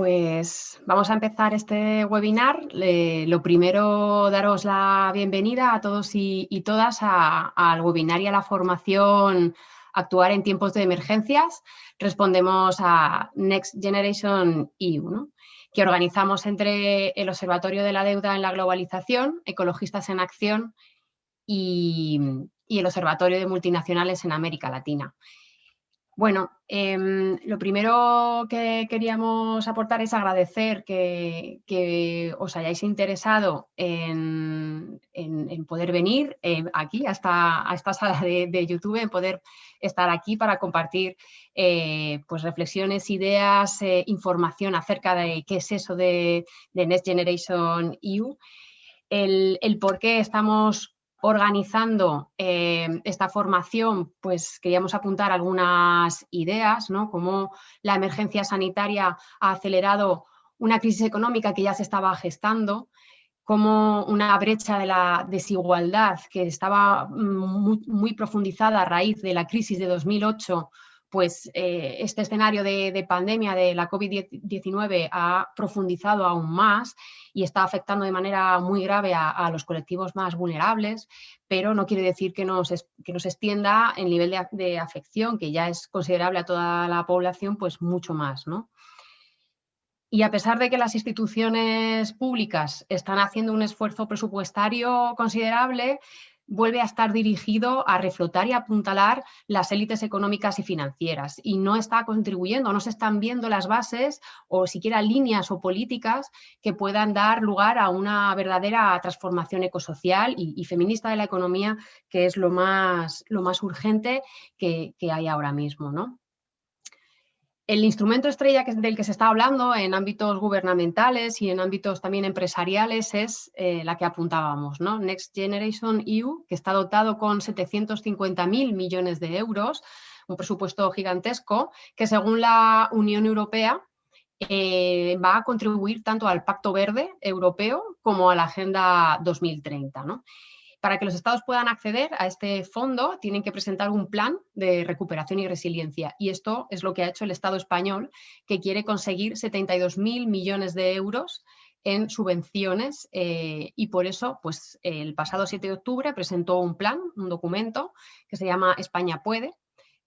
Pues vamos a empezar este webinar. lo primero, daros la bienvenida a todos y, todas al webinar y a la formación Actuar en tiempos de emergencias. Respondemos a Next Generation EU, que organizamos entre el Observatorio de la Deuda en la Globalización, Ecologistas en Acción y el Observatorio de Multinacionales en América Latina. Bueno, em, lo primero que queríamos aportar es agradecer que, os hayáis interesado en, poder venir eh, aquí a esta, sala de, YouTube, en poder estar aquí para compartir eh, pues reflexiones, ideas, eh, información acerca de qué es eso de, Next Generation EU, el, el por qué estamos organizando eh, esta formación, pues queríamos apuntar algunas ideas, ¿no? Cómo la emergencia sanitaria ha acelerado una crisis económica que ya se estaba gestando, como una brecha de la desigualdad que estaba muy, muy profundizada a raíz de la crisis de 2008 pues eh, este escenario de, pandemia de la COVID-19 ha profundizado aún más y está afectando de manera muy grave a, los colectivos más vulnerables, pero no quiere decir que nos, que nos extienda el nivel de, afección, que ya es considerable a toda la población, pues mucho más. ¿no? Y a pesar de que las instituciones públicas están haciendo un esfuerzo presupuestario considerable, vuelve a estar dirigido a reflotar y apuntalar las élites económicas y financieras y no está contribuyendo, no se están viendo las bases o siquiera líneas o políticas que puedan dar lugar a una verdadera transformación ecosocial y, feminista de la economía, que es lo más, lo más urgente que, que hay ahora mismo. ¿no? El instrumento estrella del que se está hablando en ámbitos gubernamentales y en ámbitos también empresariales es eh, la que apuntábamos, ¿no? Next Generation EU, que está dotado con 750.000 millones de euros, un presupuesto gigantesco, que según la Unión Europea eh, va a contribuir tanto al Pacto Verde Europeo como a la Agenda 2030. ¿no? Para que los estados puedan acceder a este fondo, tienen que presentar un plan de recuperación y resiliencia. Y esto es lo que ha hecho el Estado español, que quiere conseguir 72.000 millones de euros en subvenciones eh, y por eso pues, el pasado 7 de octubre presentó un plan, un documento que se llama España puede,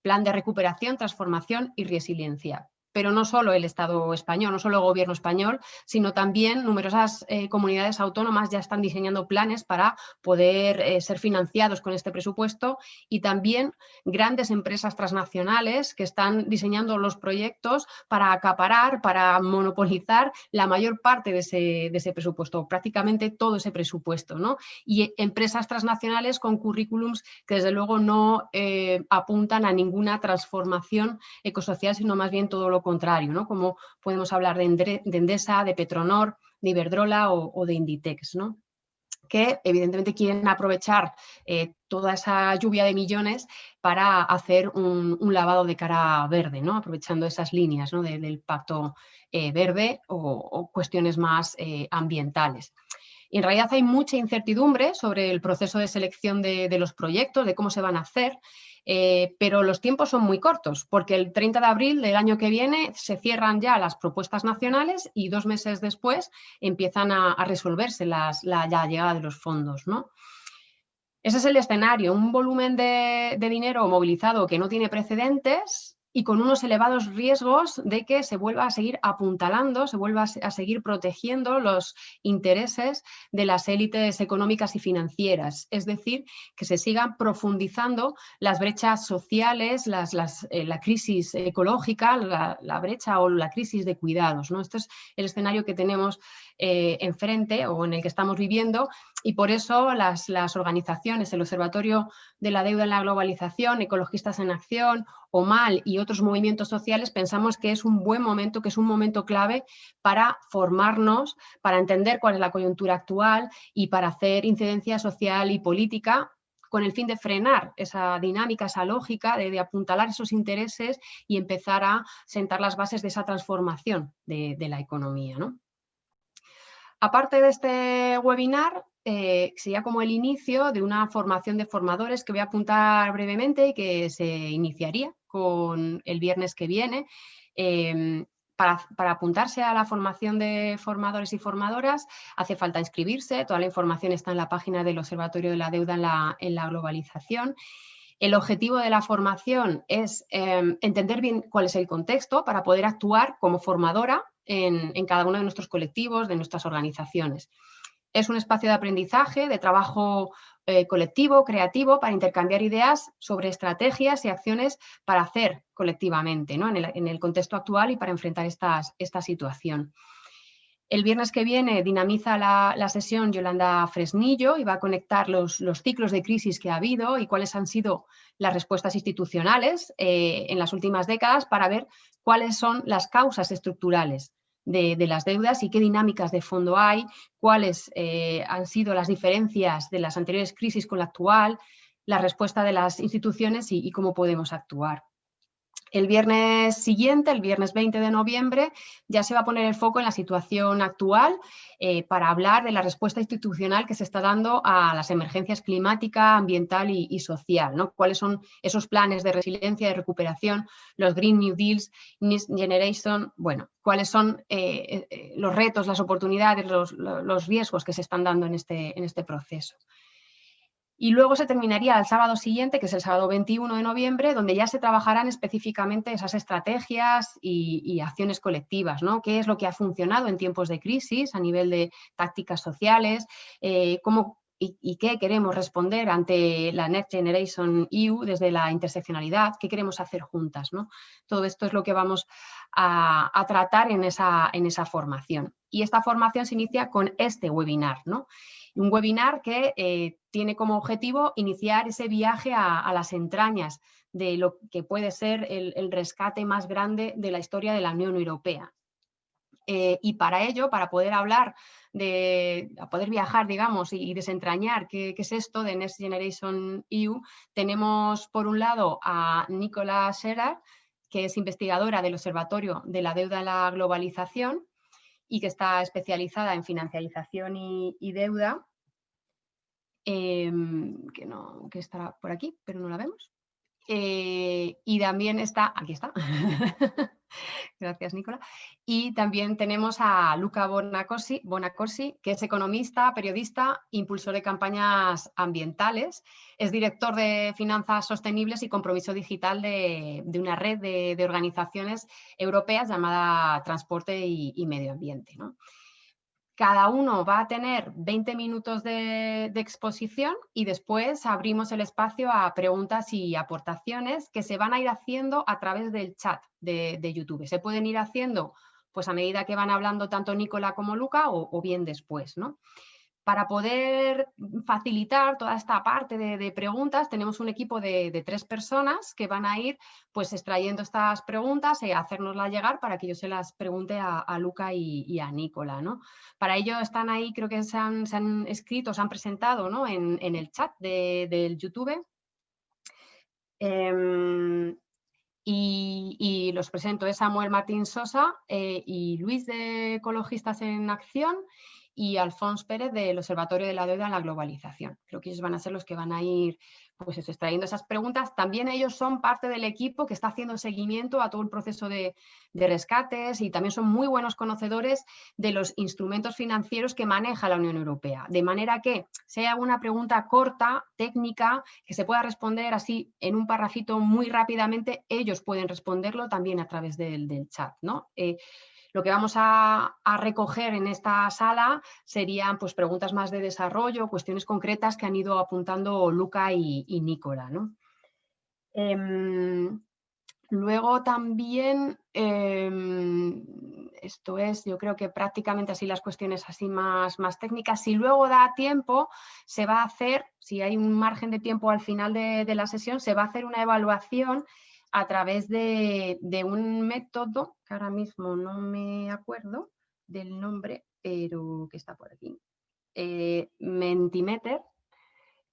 Plan de Recuperación, Transformación y Resiliencia pero no solo el Estado español, no solo el gobierno español, sino también numerosas eh, comunidades autónomas ya están diseñando planes para poder eh, ser financiados con este presupuesto y también grandes empresas transnacionales que están diseñando los proyectos para acaparar, para monopolizar la mayor parte de ese, presupuesto, prácticamente todo ese presupuesto. ¿no? Y empresas transnacionales con currículums que desde luego no eh, apuntan a ninguna transformación ecosocial, sino más bien todo lo contrario, ¿no? como podemos hablar de, Endesa, de Petronor, de Iberdrola o, de Inditex, ¿no? que evidentemente quieren aprovechar eh, toda esa lluvia de millones para hacer un, lavado de cara verde, ¿no? aprovechando esas líneas del pacto eh, verde o, cuestiones más eh, ambientales. Y en realidad hay mucha incertidumbre sobre el proceso de selección de, de los proyectos, de cómo se van a hacer, eh, pero los tiempos son muy cortos, porque el 30 de abril del año que viene se cierran ya las propuestas nacionales y dos meses después empiezan a, resolverse la, llegada de los fondos. ¿no? Ese es el escenario, un volumen de dinero movilizado que no tiene precedentes y con unos elevados riesgos de que se vuelva a seguir apuntalando, se vuelva a seguir protegiendo los intereses de las élites económicas y financieras, es decir, que se sigan profundizando las brechas sociales, eh, la crisis ecológica, la, brecha o la crisis de cuidados. ¿no? Este es el escenario que tenemos eh, enfrente o en el que estamos viviendo y por eso las, las organizaciones, el Observatorio de la Deuda en la Globalización, Ecologistas en Acción, OMAL y otros movimientos sociales pensamos que es un buen momento, que es un momento clave para formarnos, para entender cuál es la coyuntura actual y para hacer incidencia social y política con el fin de frenar esa dinámica, esa lógica de, apuntalar esos intereses y empezar a sentar las bases de esa transformación de, la economía. Aparte de este webinar, eh, sería como el inicio de una formación de formadores que voy a apuntar brevemente y que se iniciaría con el viernes que viene, em, para, apuntarse a la formación de formadores y formadoras hace falta inscribirse, toda la información está en la página del Observatorio de la Deuda en la, globalización. El objetivo de la formación es em, entender bien cuál es el contexto para poder actuar como formadora en, cada uno de nuestros colectivos, de nuestras organizaciones. Es un espacio de aprendizaje, de trabajo eh, colectivo, creativo, para intercambiar ideas sobre estrategias y acciones para hacer colectivamente ¿no? en, el, contexto actual y para enfrentar esta situación. El viernes que viene dinamiza la, sesión Yolanda Fresnillo y va a conectar los, ciclos de crisis que ha habido y cuáles han sido las respuestas institucionales eh, en las últimas décadas para ver cuáles son las causas estructurales de, las deudas y qué dinámicas de fondo hay, cuáles eh, han sido las diferencias de las anteriores crisis con la actual, la respuesta de las instituciones y cómo podemos actuar. El viernes siguiente, el viernes 20 de noviembre, ya se va a poner el foco en la situación actual eh, para hablar de la respuesta institucional que se está dando a las emergencias climática, ambiental y, social. ¿no? ¿Cuáles son esos planes de resiliencia, y recuperación, los Green New Deals, Next Generation? Bueno, cuáles son eh, eh, los retos, las oportunidades, los, riesgos que se están dando en este, en este proceso. Y luego se terminaría el sábado siguiente, que es el sábado 21 de noviembre, donde ya se trabajarán específicamente esas estrategias y, acciones colectivas, ¿no? ¿Qué es lo que ha funcionado en tiempos de crisis a nivel de tácticas sociales? Eh, cómo, y, qué queremos responder ante la Next Generation EU desde la interseccionalidad? ¿Qué queremos hacer juntas? ¿no? Todo esto es lo que vamos a, tratar en esa, en esa formación. Y esta formación se inicia con este webinar, ¿no? Un webinar que eh, tiene como objetivo iniciar ese viaje a, las entrañas de lo que puede ser el, rescate más grande de la historia de la Unión Europea. Eh, y para ello, para poder hablar de poder viajar, digamos, y, desentrañar qué, es esto de Next Generation EU, tenemos por un lado a Nicola Scherer, que es investigadora del Observatorio de la Deuda en la Globalización, y que está especializada en financiarización y, deuda, em, que, no, que estará por aquí, pero no la vemos. Eh, y también está, aquí está, gracias Nicola, y también tenemos a Luca Bonacorsi, Bonacorsi, que es economista, periodista, impulsor de campañas ambientales, es director de finanzas sostenibles y compromiso digital de, una red de, organizaciones europeas llamada Transporte y, Medio Ambiente. ¿no? Cada uno va a tener 20 minutos de, exposición y después abrimos el espacio a preguntas y aportaciones que se van a ir haciendo a través del chat de, YouTube. Se pueden ir haciendo pues a medida que van hablando tanto Nicola como Luca o, o bien después. ¿no? Para poder facilitar toda esta parte de, preguntas, tenemos un equipo de, tres personas que van a ir pues, extrayendo estas preguntas y hacérnoslas llegar para que yo se las pregunte a, Luca y, a Nicola. ¿no? Para ello están ahí, creo que se han, escrito, se han presentado ¿no? en, el chat del YouTube. Em, y, los presento, es Samuel Martín Sosa eh, y Luis de Ecologistas en Acción y Alfonso Pérez del Observatorio de la Deuda en la Globalización. Creo que ellos van a ser los que van a ir pues extrayendo esas preguntas. También ellos son parte del equipo que está haciendo seguimiento a todo el proceso de, rescates y también son muy buenos conocedores de los instrumentos financieros que maneja la Unión Europea. De manera que sea una pregunta corta, técnica, que se pueda responder así en un parrafito muy rápidamente, ellos pueden responderlo también a través del, chat. ¿no? Eh, lo que vamos a, recoger en esta sala serían pues, preguntas más de desarrollo, cuestiones concretas que han ido apuntando Luca y, Nicola. Em, luego también, em, esto es, yo creo que prácticamente así las cuestiones así más, más técnicas. Si luego da tiempo, se va a hacer, si hay un margen de tiempo al final de la sesión, se va a hacer una evaluación a través de, un método, que ahora mismo no me acuerdo del nombre, pero que está por aquí, eh, Mentimeter,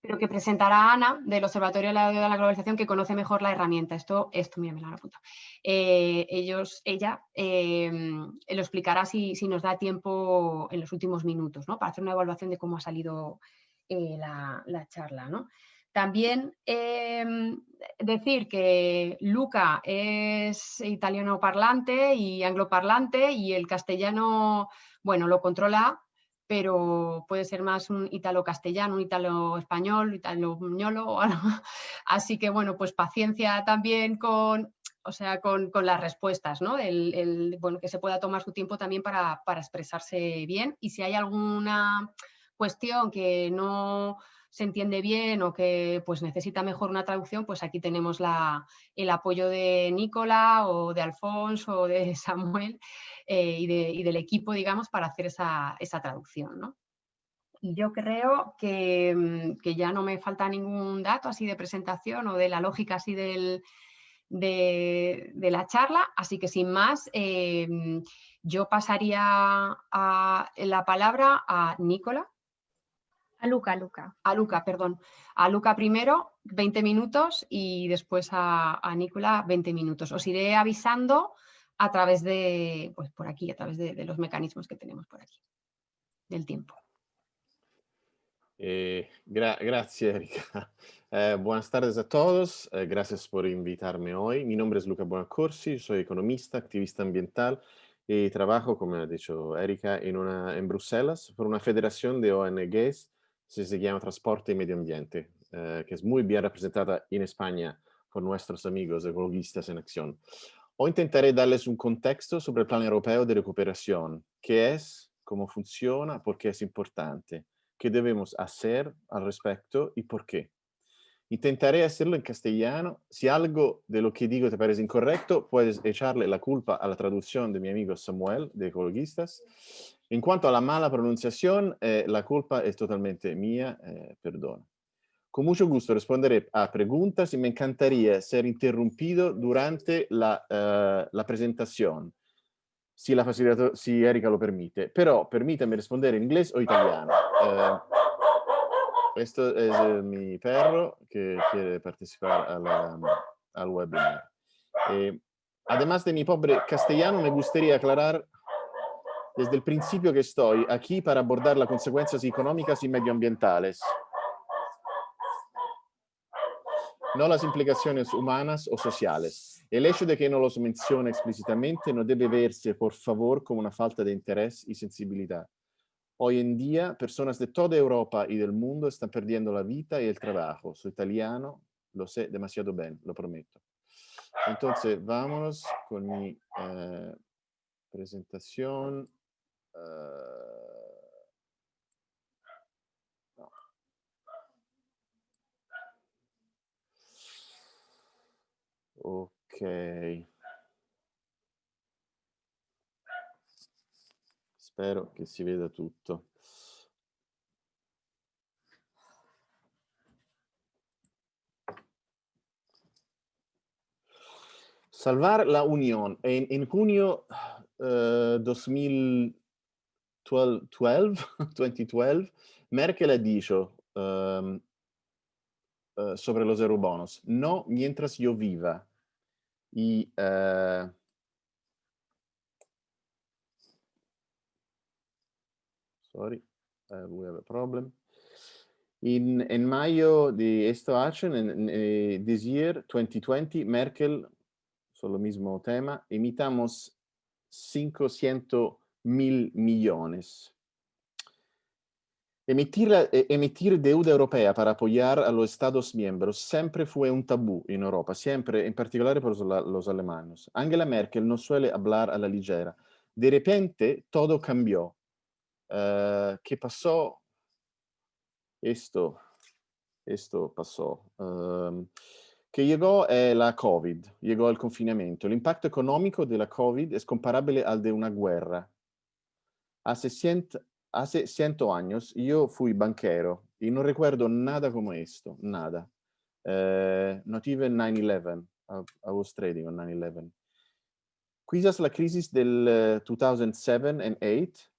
pero que presentará Ana del Observatorio de la, la Globalización que conoce mejor la herramienta. Esto, esto mira, me lo han apuntado. Eh, ellos, ella em, lo explicará si, nos da tiempo en los últimos minutos, ¿no? Para hacer una evaluación de cómo ha salido eh, la, la, charla, ¿no? También em, decir que Luca es italiano parlante y angloparlante y el castellano, bueno, lo controla, pero puede ser más un italo-castellano, un italo-español, italo-ñolo, así que bueno, pues paciencia también con, o sea, con, las respuestas, ¿no? El, bueno, que se pueda tomar su tiempo también para, para expresarse bien y si hay alguna cuestión que no se entiende bien o que pues, necesita mejor una traducción, pues aquí tenemos el apoyo de Nicola o de Alfonso o de Samuel eh, y, del equipo, digamos, para hacer esa, traducción. Y yo creo mm, que, ya no me falta ningún dato así de presentación o de la lógica así del, de, la charla, así que sin más, eh, yo pasaría la palabra a Nicola, a Luca, Luca. A Luca, perdón. A Luca primero, 20 minutos y después a, a Nicola 20 minutos. Os iré avisando a través de, pues por aquí, a través de, los mecanismos que tenemos por aquí, del tiempo. Eh, gracias, Erika. Eh, buenas tardes a todos. Eh, gracias por invitarme hoy. Mi nombre es Luca Buonaccorsi, soy economista, activista ambiental y trabajo, como ha dicho Erika, en, una, en Bruselas por una federación de ONGs se llama Transporte y Medio Ambiente, eh, que es muy bien representada en España por nuestros amigos ecologistas en acción. Hoy intentaré darles un contexto sobre el Plan Europeo de Recuperación, qué es, cómo funciona, por qué es importante, qué debemos hacer al respecto y por qué. Intentaré hacerlo en castellano. Si algo de lo que digo te parece incorrecto, puedes echarle la culpa a la traducción de mi amigo Samuel, de Ecologistas. En cuanto a la mala pronunciación, eh, la culpa es totalmente mía, eh, perdón. Con mucho gusto responderé a preguntas y me encantaría ser interrumpido durante la, eh, la presentación, si, la si Erika lo permite. Pero permítame responder en inglés o italiano. Esto es eh, mi perro que quiere participar al webinar. Eh, además de mi pobre castellano, me gustaría aclarar desde el principio que estoy aquí para abordar las consecuencias económicas y medioambientales. No las implicaciones humanas o sociales. El hecho de que no los mencione explícitamente no debe verse, por favor, como una falta de interés y sensibilidad. Hoy en día, personas de toda Europa y del mundo están perdiendo la vida y el trabajo. Soy italiano, lo sé demasiado bien, lo prometo. Entonces, vámonos con mi eh, presentación. Uh, no. Ok. Spero che si veda tutto. Salvar la Unión. En, en junio uh, 2012, 2012, Merkel ha dicho um, uh, sobre los eurobonos, no mientras yo viva. Y uh, sorry, uh, we have a problem. In, en mayo de este año, en, en, this year, 2020, Merkel, el mismo tema, emitamos 500 mil millones. Emitir, eh, emitir, deuda europea para apoyar a los Estados miembros siempre fue un tabú en Europa, siempre, en particular por los, alemanes. Angela Merkel no suele hablar a la ligera. De repente, todo cambió. Uh, ¿Qué pasó? Esto, esto pasó. Um, que llegó eh, la COVID, llegó el confinamiento. El impacto económico de la COVID es comparable al de una guerra. Hace, cient, hace ciento años yo fui banquero y no recuerdo nada como esto, nada. Uh, not even 9-11. I, was trading on 9-11. Quizás la crisis del uh, 2007 and 2008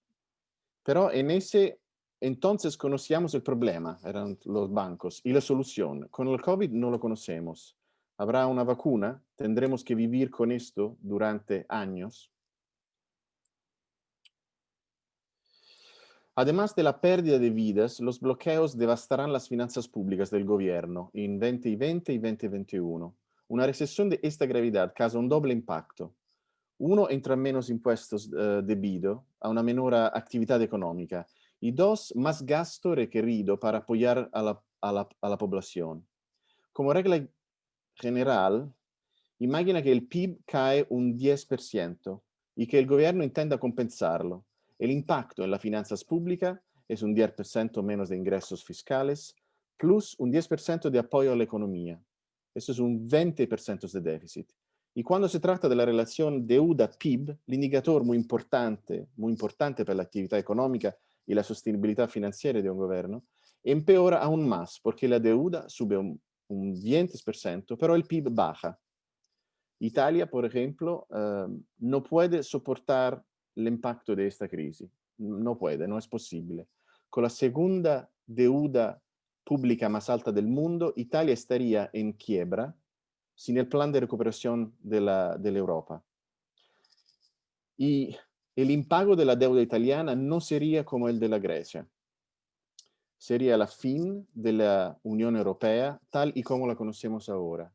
pero en ese entonces conocíamos el problema, eran los bancos, y la solución. Con el COVID no lo conocemos. ¿Habrá una vacuna? ¿Tendremos que vivir con esto durante años? Además de la pérdida de vidas, los bloqueos devastarán las finanzas públicas del gobierno en 2020 y 2021. Una recesión de esta gravedad causa un doble impacto. Uno, entran menos impuestos uh, debido a una menor actividad económica. Y dos, más gasto requerido para apoyar a la, a la, a la población. Como regla general, imagina que el PIB cae un 10% y que el gobierno intenta compensarlo. El impacto en las finanzas es un 10% menos de ingresos fiscales, plus un 10% de apoyo a la economía. Eso es un 20% de déficit. Y cuando se trata de la relación deuda-PIB, el indicador muy importante, importante para la actividad económica y la sostenibilidad financiera de un gobierno, empeora aún más porque la deuda sube un, un 20%, pero el PIB baja. Italia, por ejemplo, eh, no puede soportar el impacto de esta crisis. No puede, no es posible. Con la segunda deuda pública más alta del mundo, Italia estaría en quiebra sin el plan de recuperación de, la, de la Europa. Y deuda italiana no sería como el de la Grecia. Sería la fin de la Europea tal y como la conocemos ahora.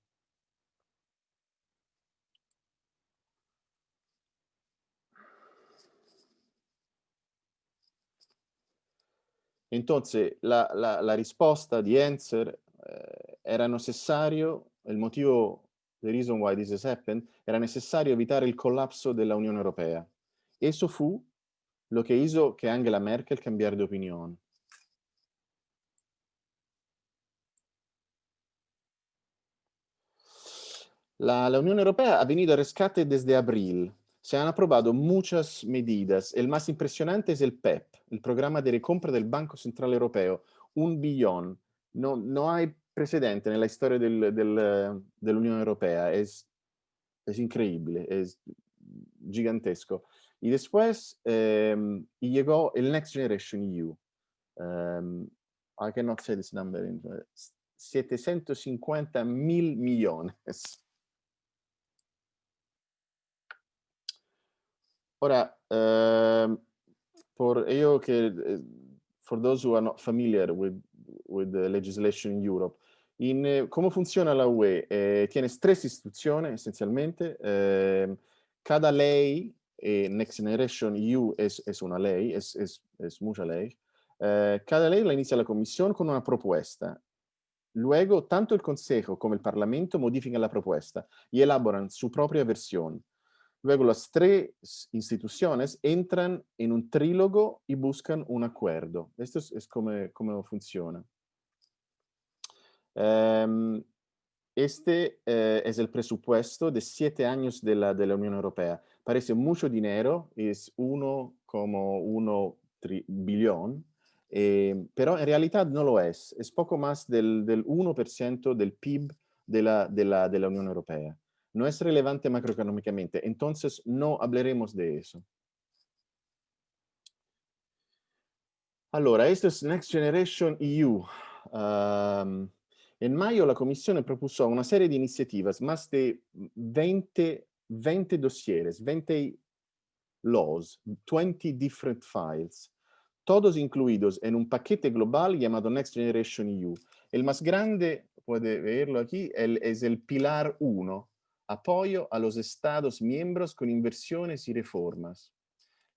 Entonces, la, la, la risposta di Enzer eh, era necessario, il motivo, the reason why this has happened, era necessario evitare il collapso della Unione Europea. Eso fu lo che hizo che Angela Merkel cambiare di opinione. La, la, Unión Europea ha venido a rescate desde abril. Se han aprobado muchas medidas. El más impresionante es el PEP, el programa de recompra del Banco Central Europeo. Un billón. No, no hay precedente en la historia del, del, de la Unión Europea. Es, es increíble, es gigantesco. Y después eh, y llegó el Next Generation EU. Um, I cannot say this number. In, 750 mil millones. Ora, uh, for che, eh, for those who are not familiar with, with the legislation in Europe, in, eh, come funziona la UE? Eh, tiene tres istituzioni essenzialmente, eh, cada ley, eh, Next Generation EU es una ley, es mucha ley, eh, cada ley la inicia la Comisión con una propuesta. Luego, tanto el Consejo como el Parlamento modifican la propuesta y elaboran su propia versión. Luego las tres instituciones entran en un trílogo y buscan un acuerdo. Esto es, es como, como, funciona. Um, este uh, es el presupuesto de siete años de la, de la Unión Europea. Parece mucho dinero, es uno como uno billón, eh, pero en realidad no lo es. Es poco más del, del 1% del PIB de la, de, la, de la Unión Europea no es relevante macroeconómicamente. Entonces, no hablaremos de eso. Allora, esto es Next Generation EU. Um, en mayo la Comisión propuso una serie de iniciativas, más de 20, 20 dossiers, 20 laws, 20 different files, todos incluidos en un paquete global llamado Next Generation EU. El más grande, puede verlo aquí, es el Pilar 1, apoyo a los Estados miembros con inversiones y reformas.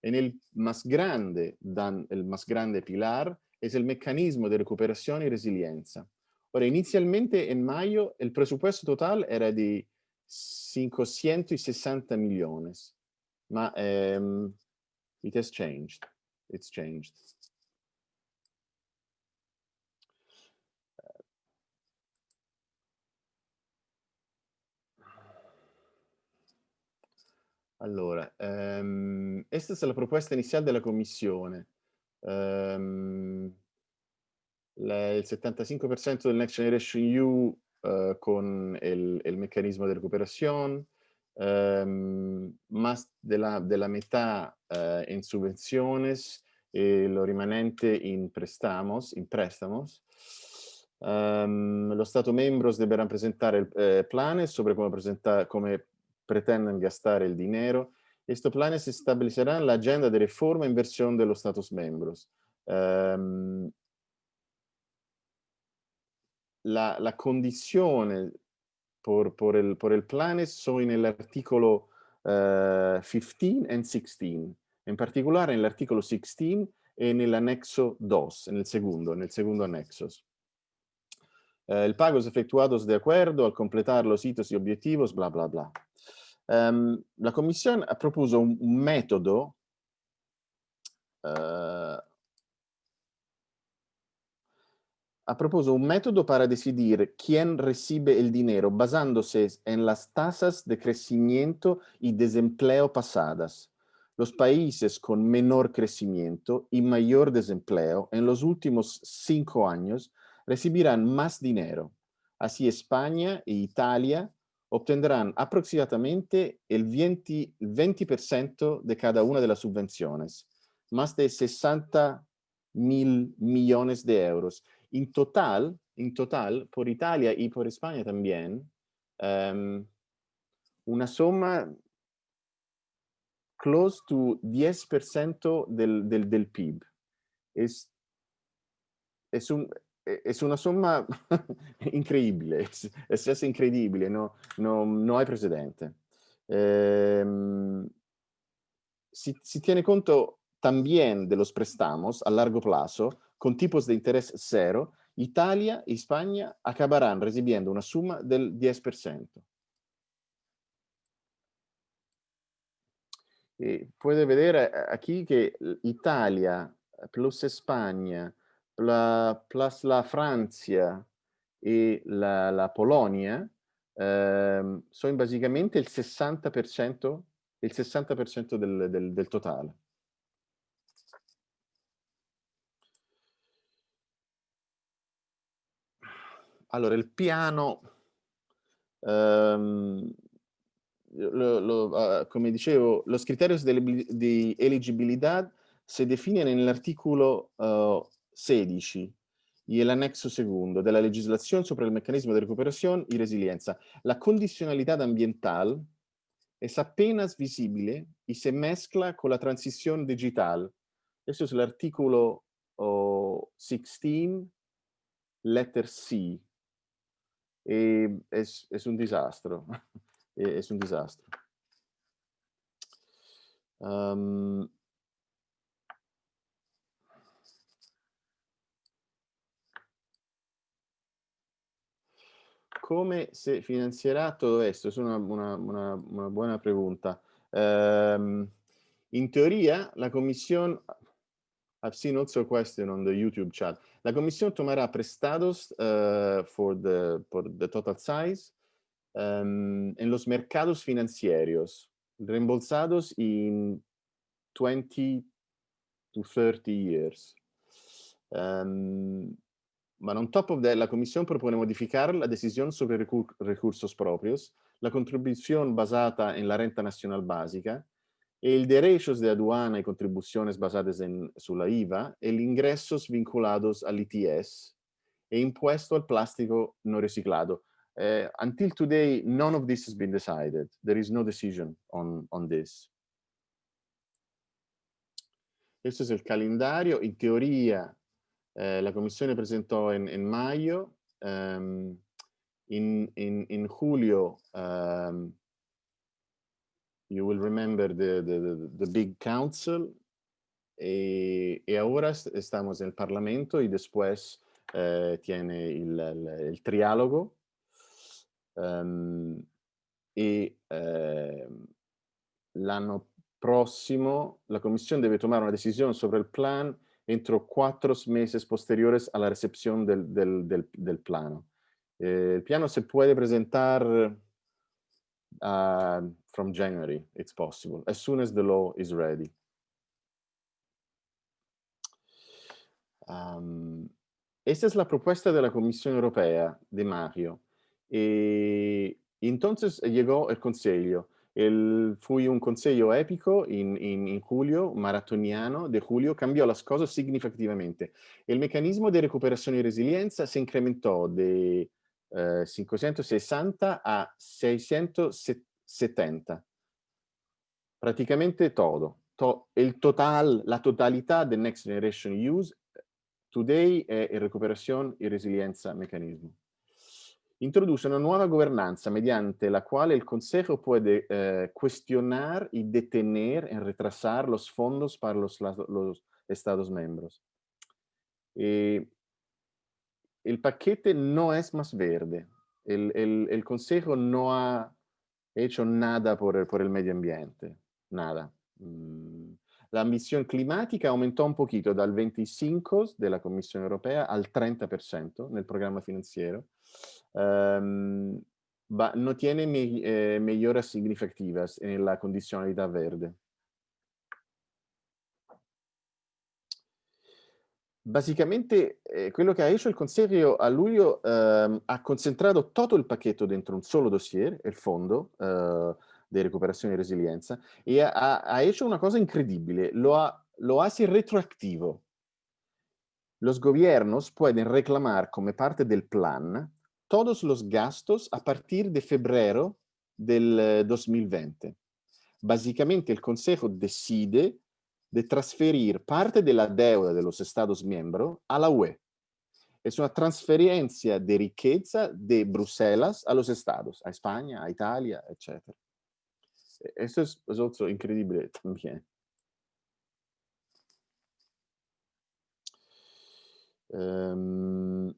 En el más grande, dan, el más grande pilar es el mecanismo de recuperación y resiliencia. Ahora, inicialmente en mayo el presupuesto total era de 560 millones, ma um, it has changed. It's changed. Allora, ehm, esta es la propuesta inicial de la Commissione. Um, la, il 75% del Next Generation EU uh, con el, el, mecanismo de recuperación, um, más de la, de la mitad uh, en subvenciones y lo rimanente in prestamos, in préstamos. Um, los Estados miembros deberán presentar el, eh, planes sobre cómo, presentar, cómo pretenden gastar el dinero. Estos planes establecerán la agenda de reforma e inversión de los Estados miembros. Um, la, la, condizione por, por, el, por el plan sono nell'articolo uh, 15 e 16, in particolare nell'articolo 16 e nell'anexo 2, nel secondo, nel secondo anexo. Eh, el pago es efectuados de acuerdo al completar los hitos y objetivos, bla, bla, bla. Um, la Comisión propuso un, un método uh, ha propuso un método para decidir quién recibe el dinero basándose en las tasas de crecimiento y desempleo pasadas. Los países con menor crecimiento y mayor desempleo en los últimos cinco años recibirán más dinero. Así España e Italia obtendrán aproximadamente el 20%, el 20 de cada una de las subvenciones, más de 60 mil millones de euros. En total, en total, por Italia y por España también, um, una suma close to 10% del, del, del PIB. Es, es, un, es una suma increíble, es, es, increíble, no, no, no hay precedente. Eh, si, si, tiene conto también de los a largo plazo, con tipos de interés cero, Italia y España acabarán recibiendo una suma del 10%. Y puede ver eh, aquí que Italia plus España la, plus la Francia y la, la Polonia eh, son básicamente il 60%, il 60 del, del, del totale. Allora, il piano, um, lo, lo, come dicevo, los criterios de, de elegibilidad se definen nell'articolo uh, 16 y el anexo segundo de la legislación sobre el mecanismo de recuperación y resiliencia. La condicionalidad ambiental es apenas visible y se mezcla con la transición digital. Eso es el artículo oh, 16, letter C. E es, es un desastre. es un desastre. Um, come se financierà todo esto? Es una, una, una, buena pregunta. Um, in teoria, la Comisión, I've seen also a question on the YouTube chat, la Comisión tomará prestados uh, for the, por the total size um, en los mercados financieros, reembolsados in 20 to 30 years. Um, But on top of that, la Comisión propone modificar la decisión sobre recur recursos propios, la contribución basada en la renta nacional básica, el derechos de aduana y contribuciones basadas en, sulla IVA, el ingresos vinculados al ITS e impuesto al plástico no reciclado. Uh, until today, none of this has been decided. There is no decision on, on this. Questo è il calendario. In teoria Eh, la Commissione presentò in, in maggio, um, in, in, in, julio um, you will remember the, the, the big council y, y, ahora estamos en Parlamento y después eh, tiene el, el, el triálogo um, y eh, l'anno prossimo la Commissione deve tomare una decisione sobre il plan entro cuatro meses posteriores a la recepción del, del, del, del plano. Eh, el piano se puede presentar uh, from January, it's possible, as soon as the law is ready. Um, esta es la propuesta de la Comisión Europea de Mario. Y entonces llegó el Consejo. El, fui un consejo épico en, en, en, julio, maratoniano de julio, cambió las cosas significativamente. El mecanismo de recuperación y resiliencia se incrementó de eh, 560 a 670. Prácticamente todo. To, el total, la totalidad de Next Generation Use Today è recuperazione e resilienza meccanismo. Introduce una nuova governanza mediante la quale el Consejo puede eh, cuestionar y detener y retrasar los fondos para los, los Estados miembros. Eh, el paquete no verde. El, el, el, Consejo no ha hecho nada por el medio ambiente, nada. Mm. La ambición climática aumentó un poquito dal 25 de la Comisión Europea al 30% nel programma financiero. Um, no tiene me, eh, mejoras significativas en la condicionalidad verde. Basicamente, eh, quello che ha hecho il Consiglio a luglio eh, ha concentrato tutto il pacchetto dentro un solo dossier, il fondo eh, di recuperazione e resilienza, e ha, ha, hecho una cosa incredibile, lo, ha, lo hace retroactivo. Los gobiernos pueden reclamar come parte del plan todos los gastos a partir de febrero del 2020. Básicamente el Consejo decide de transferir parte de la deuda de los Estados miembros a la UE. Es una transferencia de riqueza de Bruselas a los Estados, a España, a Italia, etc. Eso es, es otro increíble también. Um,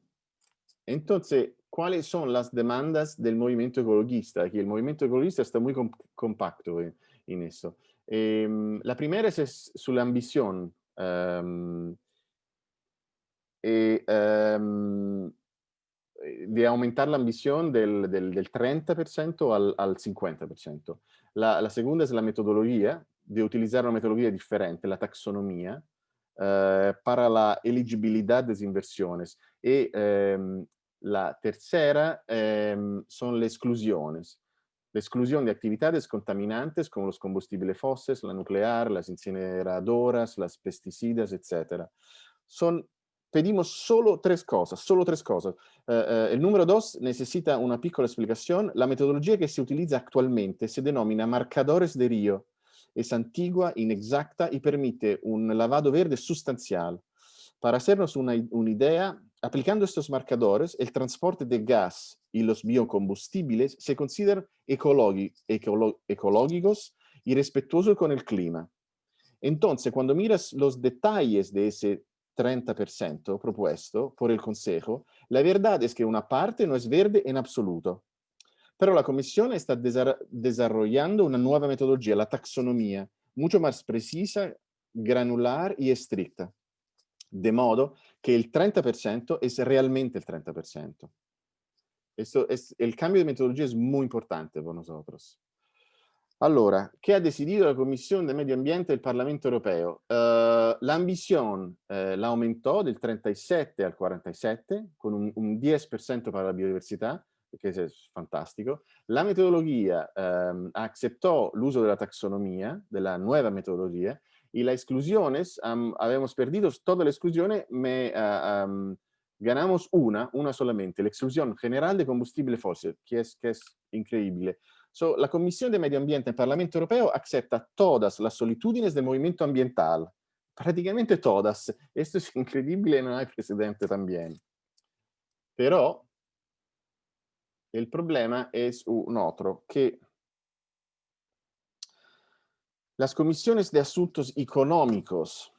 entonces, ¿cuáles son las demandas del movimiento ecologista? Aquí el movimiento ecologista está muy compacto en, en eso. Eh, la primera es, es la ambición. Um, e, um, de aumentar la ambición del, del, del 30% al, al 50%. La, la, segunda es la metodología, de utilizar una metodología diferente, la taxonomía, eh, para la elegibilidad de inversiones. Y eh, la tercera eh, son las exclusiones. La exclusión de actividades contaminantes como los combustibles fósiles, la nuclear, las incineradoras, las pesticidas, etc. Son, pedimos solo tres cosas, solo tres cosas. Uh, uh, el número dos necesita una piccola explicación. La metodología que se utiliza actualmente se denomina marcadores de Río. Es antigua, inexacta y permite un lavado verde sustancial. Para hacernos una, una idea, aplicando estos marcadores, el transporte de gas y los biocombustibles se consideran ecológicos y respetuosos con el clima. Entonces, cuando miras los detalles de ese 30% propuesto por el Consejo, la verdad es que una parte no es verde en absoluto. Pero la Comisión está desarrollando una nueva metodología, la taxonomía, mucho más precisa, granular y estricta. De modo que el 30% es realmente el 30%. Esto es, el cambio de metodología es muy importante para nosotros. Allora, ¿qué ha decidido la Comisión de Medio Ambiente del Parlamento Europeo? Uh, la ambición uh, la aumentó del 37 al 47, con un, un 10% para la biodiversidad, que es fantástico. La metodología um, aceptó el uso de la taxonomía, de la nueva metodología, y las exclusiones, um, habíamos perdido todas las exclusiones, me, uh, um, ganamos una, una solamente, la exclusión general de combustible fósil, que es, que es increíble. So, la Comisión de Medio Ambiente del Parlamento Europeo acepta todas las solitudes del movimiento ambiental, prácticamente todas. Esto es increíble, no hay precedente también. Pero el problema es un otro, que las comisiones de asuntos económicos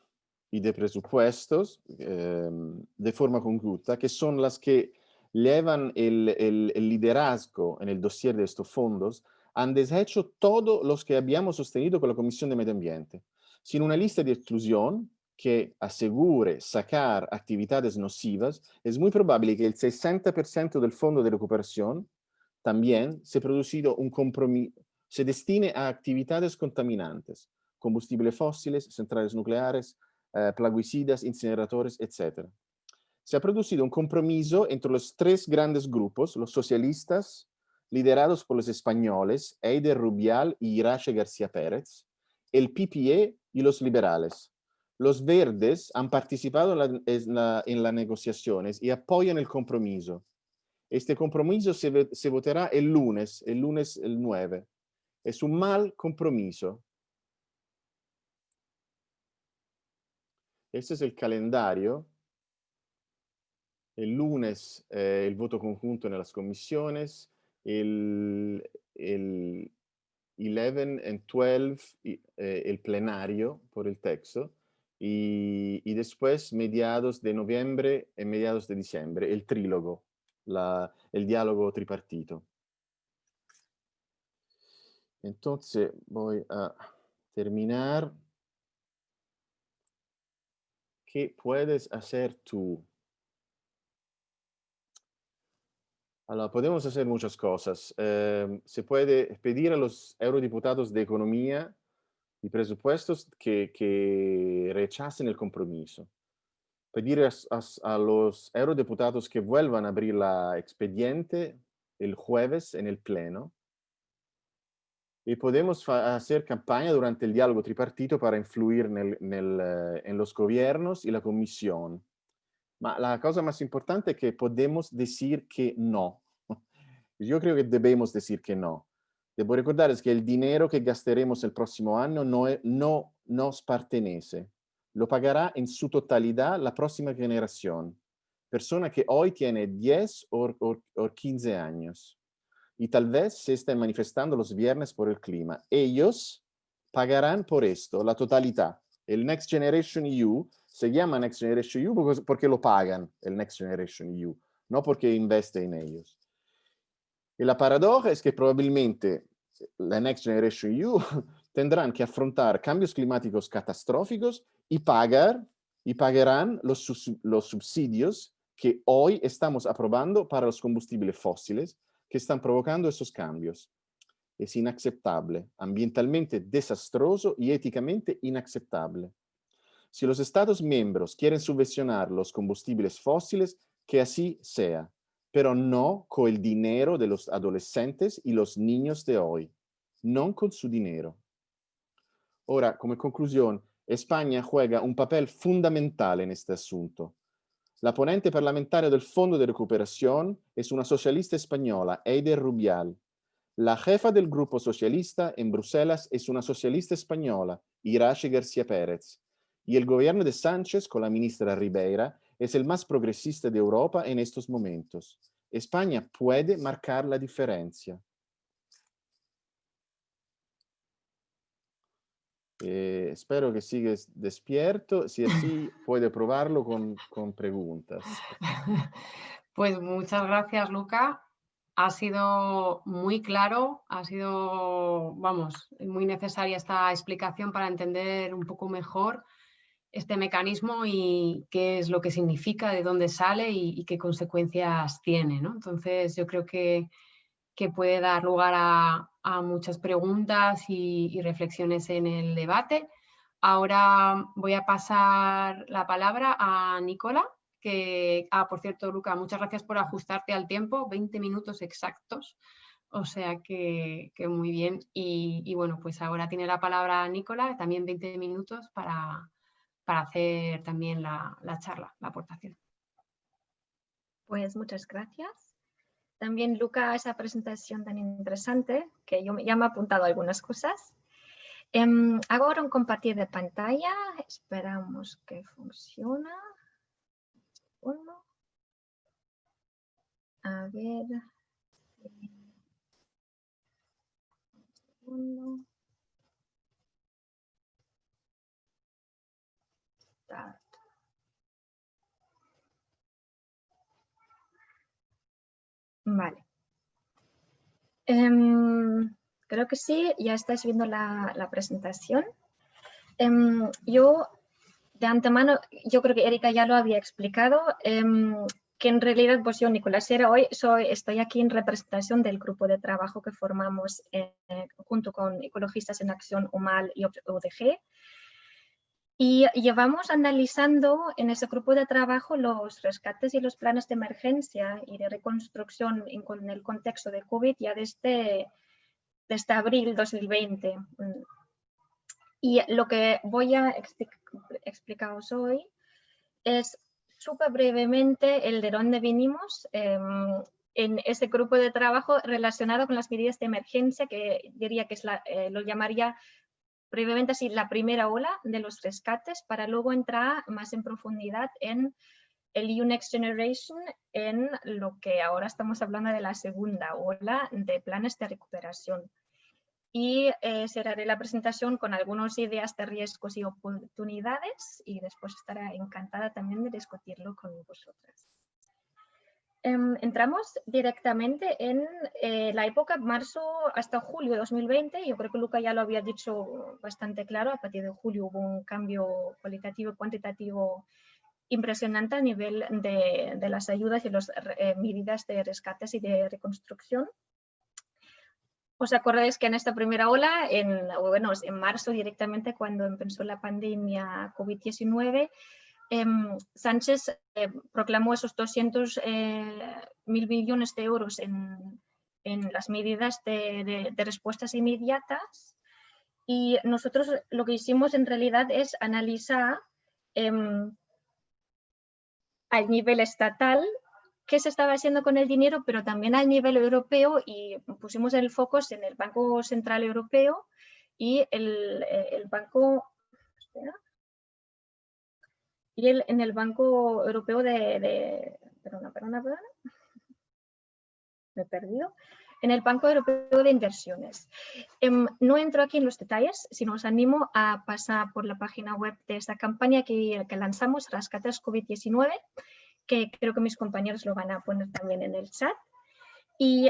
y de presupuestos eh, de forma conjunta, que son las que llevan el, el, el, liderazgo en el dossier de estos fondos, han deshecho todos los que habíamos sostenido con la Comisión de Medio Ambiente, sin una lista de exclusión que asegure sacar actividades nocivas, es muy probable que el 60% del fondo de recuperación también se producido un se destine a actividades contaminantes, combustibles fósiles, centrales nucleares, eh, plaguicidas, incineradores, etc. Se ha producido un compromiso entre los tres grandes grupos, los socialistas, liderados por los españoles, Eider Rubial y Irache García Pérez, el PPE y los liberales. Los verdes han participado en, la, en, la, en las negociaciones y apoyan el compromiso. Este compromiso se, se votará el lunes, el lunes el 9. Es un mal compromiso. Este es el calendario El lunes eh, el voto conjunto en las comisiones, el, el 11 y 12 eh, el plenario por el texto y, y, después mediados de noviembre y mediados de diciembre, el trílogo, la, el diálogo tripartito. Entonces voy a terminar. ¿Qué puedes hacer tú? Allora, podemos hacer muchas cosas. Eh, se puede pedir a los eurodiputados de Economía y Presupuestos que, rechacen el compromiso. Pedir a, a, a, los eurodiputados que vuelvan a abrir la expediente el jueves en el Pleno y podemos hacer campaña durante el diálogo tripartito para influir nel, nel, eh, en los gobiernos y la comisión. Ma la cosa más importante es que podemos decir que no. Yo creo que debemos decir que no. Debo recordarles que el dinero que gastaremos el próximo año no, es, no nos pertenece. Lo pagará en su totalidad la próxima generación. Persona que hoy tiene 10 o, o, o 15 años y tal vez se estén manifestando los viernes por el clima. Ellos pagarán por esto la totalidad. El Next Generation EU se llama Next Generation EU porque lo pagan el Next Generation EU, no porque investe en ellos. Y la paradoja es que probablemente la Next Generation EU tendrán que afrontar cambios climáticos catastróficos y pagar y pagarán los, los subsidios que hoy estamos aprobando para los combustibles fósiles que están provocando esos cambios. Es inaceptable, ambientalmente desastroso y éticamente inaceptable. Si los Estados miembros quieren subvencionar los combustibles fósiles, que así sea, pero no con el dinero de los adolescentes y los niños de hoy, no con su dinero. Ahora, como conclusión, España juega un papel fundamental en este asunto. La ponente parlamentaria del Fondo de Recuperación es una socialista española, Eider Rubial. La jefa del Grupo Socialista en Bruselas es una socialista española, Irache García Pérez. Y el gobierno de Sánchez, con la ministra Ribeira, es el más progresista de Europa en estos momentos. España puede marcar la diferencia. Eh, espero que sigues despierto, si así puede probarlo con, con preguntas. Pues muchas gracias, Luca. Ha sido muy claro, ha sido, vamos, muy necesaria esta explicación para entender un poco mejor este mecanismo y qué es lo que significa, de dónde sale y, qué consecuencias tiene. ¿no? Entonces, yo creo que, que puede dar lugar a, a muchas preguntas y, reflexiones en el debate. Ahora voy a pasar la palabra a Nicola, que, ah, por cierto, Luca, muchas gracias por ajustarte al tiempo, 20 minutos exactos, o sea que, que muy bien. Y, bueno, pues ahora tiene la palabra Nicola, también 20 minutos para, para hacer también la, la charla, la aportación. Pues muchas gracias también Luca esa presentación tan interesante que yo ya me he apuntado algunas cosas. Eh, hago ahora un compartir de pantalla, esperamos que funcione. Uno. A ver. Uno. Vale. Um, creo que sí, ya estáis viendo la, presentación. Um, yo, de antemano, yo creo que Erika ya lo había explicado, um, que en realidad, pues yo, Nicolás Sierra, hoy soy, estoy aquí en representación del grupo de trabajo que formamos eh, junto con Ecologistas en Acción, UMAL y ODG, y llevamos analizando en ese grupo de trabajo los rescates y los planes de emergencia y de reconstrucción en, el contexto de COVID ya desde, desde abril 2020. Y lo que voy a explicaros hoy es súper brevemente el de dónde vinimos eh, en ese grupo de trabajo relacionado con las medidas de emergencia que diría que es la, eh, lo llamaría brevemente así la primera ola de los rescates para luego entrar más en profundidad en el Next Generation en lo que ahora estamos hablando de la segunda ola de planes de recuperación. Y eh, cerraré la presentación con algunas ideas de riesgos y oportunidades y después estaré encantada también de discutirlo con vosotras. Em, entramos directamente en eh, la época marzo hasta julio de 2020. Yo creo que Luca ya lo había dicho bastante claro. A partir de julio hubo un cambio cualitativo y cuantitativo impresionante a nivel de, las ayudas y las eh, medidas de rescates y de reconstrucción. ¿Os acordáis que en esta primera ola, en, bueno, en marzo directamente cuando empezó la pandemia COVID-19, em, Sánchez eh, proclamó esos 200 eh, mil millones de euros en, las medidas de, respuestas inmediatas. Y nosotros lo que hicimos en realidad es analizar em, al nivel estatal qué se estaba haciendo con el dinero, pero también al nivel europeo y pusimos el foco en el Banco Central Europeo y el, eh, Banco... y en el Banco Europeo de... perdona, perdona, perdona. Me he perdido en el Banco Europeo de Inversiones. Em, no entro aquí en los detalles, sino os animo a pasar por la página web de esta campaña que, que lanzamos, Rascates COVID-19, que creo que mis compañeros lo van a poner también en el chat. ¿Y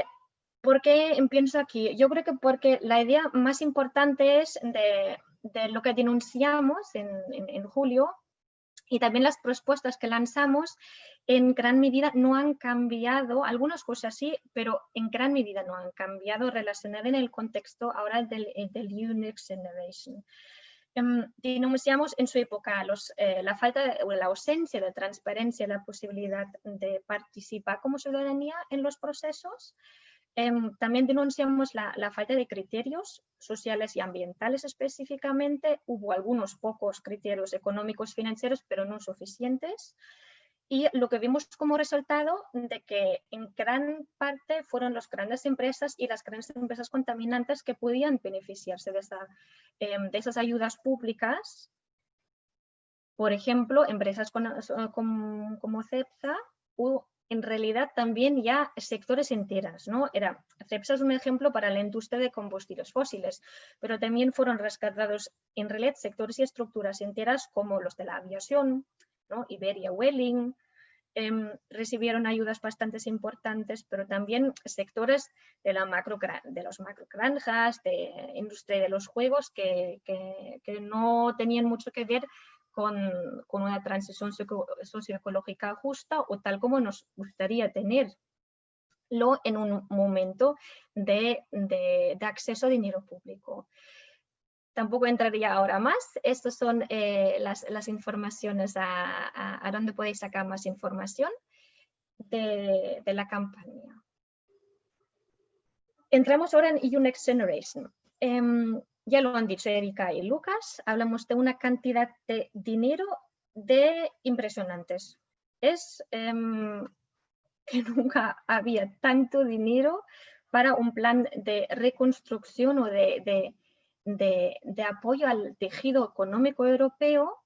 por qué empiezo aquí? Yo creo que porque la idea más importante es de, lo que denunciamos en, en julio, y también las propuestas que lanzamos en gran medida no han cambiado, algunas cosas sí, pero en gran medida no han cambiado relacionadas en el contexto ahora del, eh, del Unix Generation. Um, denunciamos en su época los, eh, la falta o la ausencia de transparencia, la posibilidad de participar como ciudadanía en los procesos, Em, también denunciamos la, falta de criterios sociales y ambientales específicamente. Hubo algunos pocos criterios económicos financieros, pero no suficientes. Y lo que vimos como resultado de que en gran parte fueron las grandes empresas y las grandes empresas contaminantes que podían beneficiarse de, em, de esas ayudas públicas. Por ejemplo, empresas como, como CEPSA en realidad también ya sectores enteras, ¿no? Era, CEPSA es un ejemplo para la industria de combustibles fósiles, pero también fueron rescatados en realidad sectores y estructuras enteras como los de la aviación, ¿no? Iberia Welling, em, recibieron ayudas bastante importantes, pero también sectores de, la macro, de los macrogranjas, de industria de los juegos que, que no tenían mucho que ver con, una transición socioecológica justa o tal como nos gustaría tenerlo en un momento de, acceso a dinero público. Tampoco entraría ahora más. Estas son eh, las, informaciones a, donde podéis sacar más información de, la campaña. Entramos ahora en EU Next Generation. Em, ya lo han dicho Erika y Lucas, hablamos de una cantidad de dinero de impresionantes. Es em, que nunca había tanto dinero para un plan de reconstrucción o de, apoyo al tejido económico europeo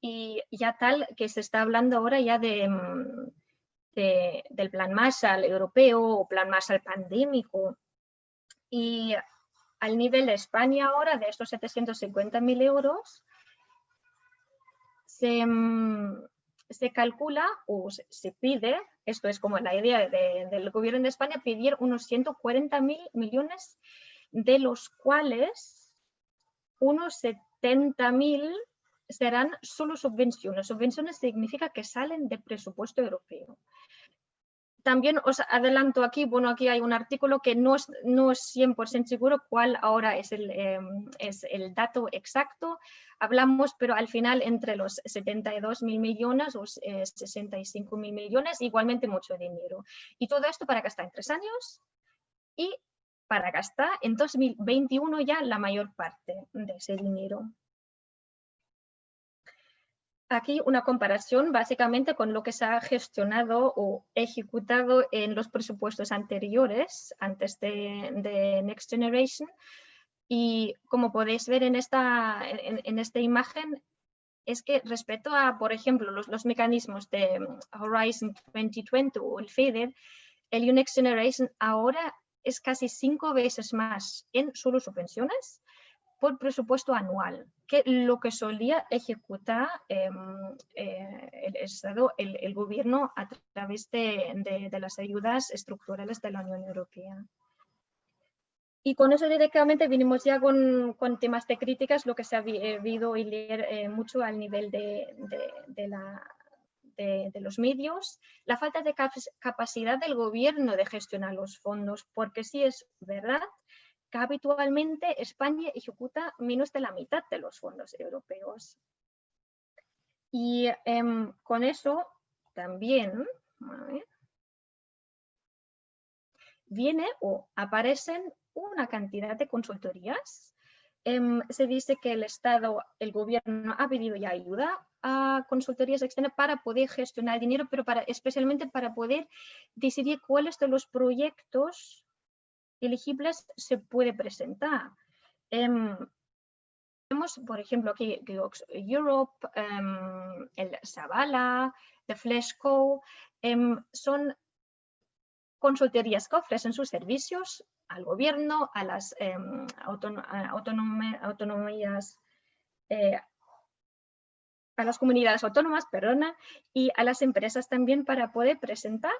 y ya tal que se está hablando ahora ya de, em, del plan Marshall europeo o plan Marshall pandémico. Y al nivel de España ahora, de estos 750.000 euros, mm, se, calcula o se, pide, esto es como la idea del gobierno de España, pedir unos 140.000 millones, de los cuales unos 70.000 serán solo subvenciones. Subvenciones significa que salen del presupuesto europeo también os adelanto aquí, bueno, aquí hay un artículo que no es, no es 100% seguro cuál ahora es el, em, es el dato exacto. Hablamos, pero al final entre los 72 mil millones o 65 eh, mil millones, igualmente mucho dinero. Y todo esto para gastar en tres años y para gastar en 2021 ya la mayor parte de ese dinero aquí una comparación básicamente con lo que se ha gestionado o ejecutado en los presupuestos anteriores, antes de, Next Generation. Y como podéis ver en esta, en, esta imagen, es que respecto a, por ejemplo, los, los mecanismos de Horizon 2020 o el FEDER, el Unix Generation ahora es casi cinco veces más en solo subvenciones por presupuesto anual, que lo que solía ejecutar em, eh, el Estado, el, gobierno a través de, las ayudas estructurales de la Unión Europea. Y con eso directamente vinimos ya con, temas de críticas, lo que se ha habido y leer eh, mucho al nivel de, de, los medios, la falta de capacidad del gobierno de gestionar los fondos, porque sí es verdad que habitualmente España ejecuta menos de la mitad de los fondos europeos. Y em, con eso también viene o aparecen una cantidad de consultorías. Em, se dice que el Estado, el gobierno ha pedido ayuda a consultorías externas para poder gestionar el dinero, pero para, especialmente para poder decidir cuáles de los proyectos elegibles se puede presentar. Em, tenemos, por ejemplo, aquí Europe, em, el Zavala, The Fleshco, em, son consultorías que ofrecen sus servicios al gobierno, a las autonomías, eh, a las comunidades autónomas, perdona, y a las empresas también para poder presentar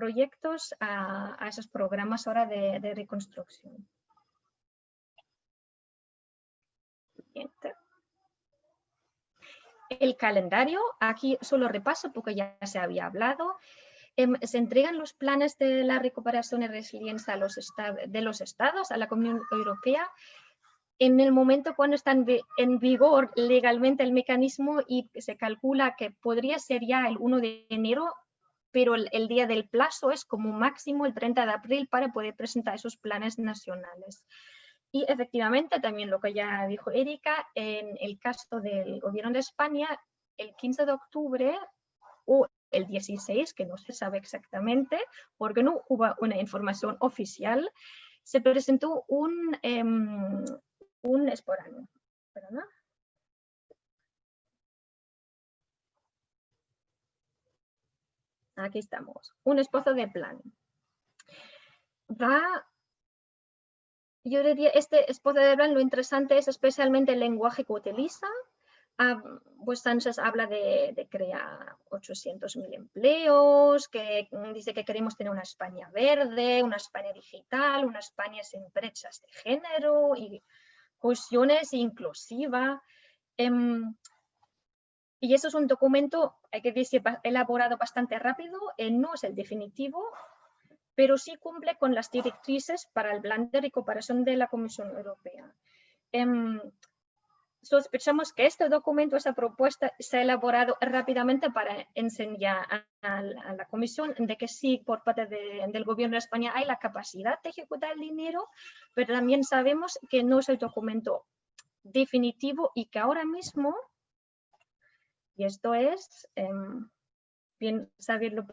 proyectos a, esos programas ahora de, reconstrucción. El calendario, aquí solo repaso porque ya se había hablado. Em, se entregan los planes de la recuperación y resiliencia a los de los estados, a la Comunidad Europea, en el momento cuando está en vigor legalmente el mecanismo y se calcula que podría ser ya el 1 de enero pero el, día del plazo es como máximo el 30 de abril para poder presentar esos planes nacionales. Y efectivamente, también lo que ya dijo Erika, en el caso del gobierno de España, el 15 de octubre o el 16, que no se sabe exactamente, porque no hubo una información oficial, se presentó un, eh, un esporano. Aquí estamos. Un esposo de plan. Va, yo diría, este esposo de plan, lo interesante es especialmente el lenguaje que utiliza. Ah, pues Sánchez habla de, crear 800.000 empleos, que dice que queremos tener una España verde, una España digital, una España sin brechas de género y inclusiva. Em, y eso es un documento, hay que decir, elaborado bastante rápido, eh, no es el definitivo, pero sí cumple con las directrices para el plan de recuperación de la Comisión Europea. Em, sospechamos que este documento, esta propuesta, se ha elaborado rápidamente para enseñar a, la Comisión de que sí, por parte del Gobierno de España hay la capacidad de ejecutar el dinero, pero también sabemos que no es el documento definitivo y que ahora mismo y esto es em, bien saberlo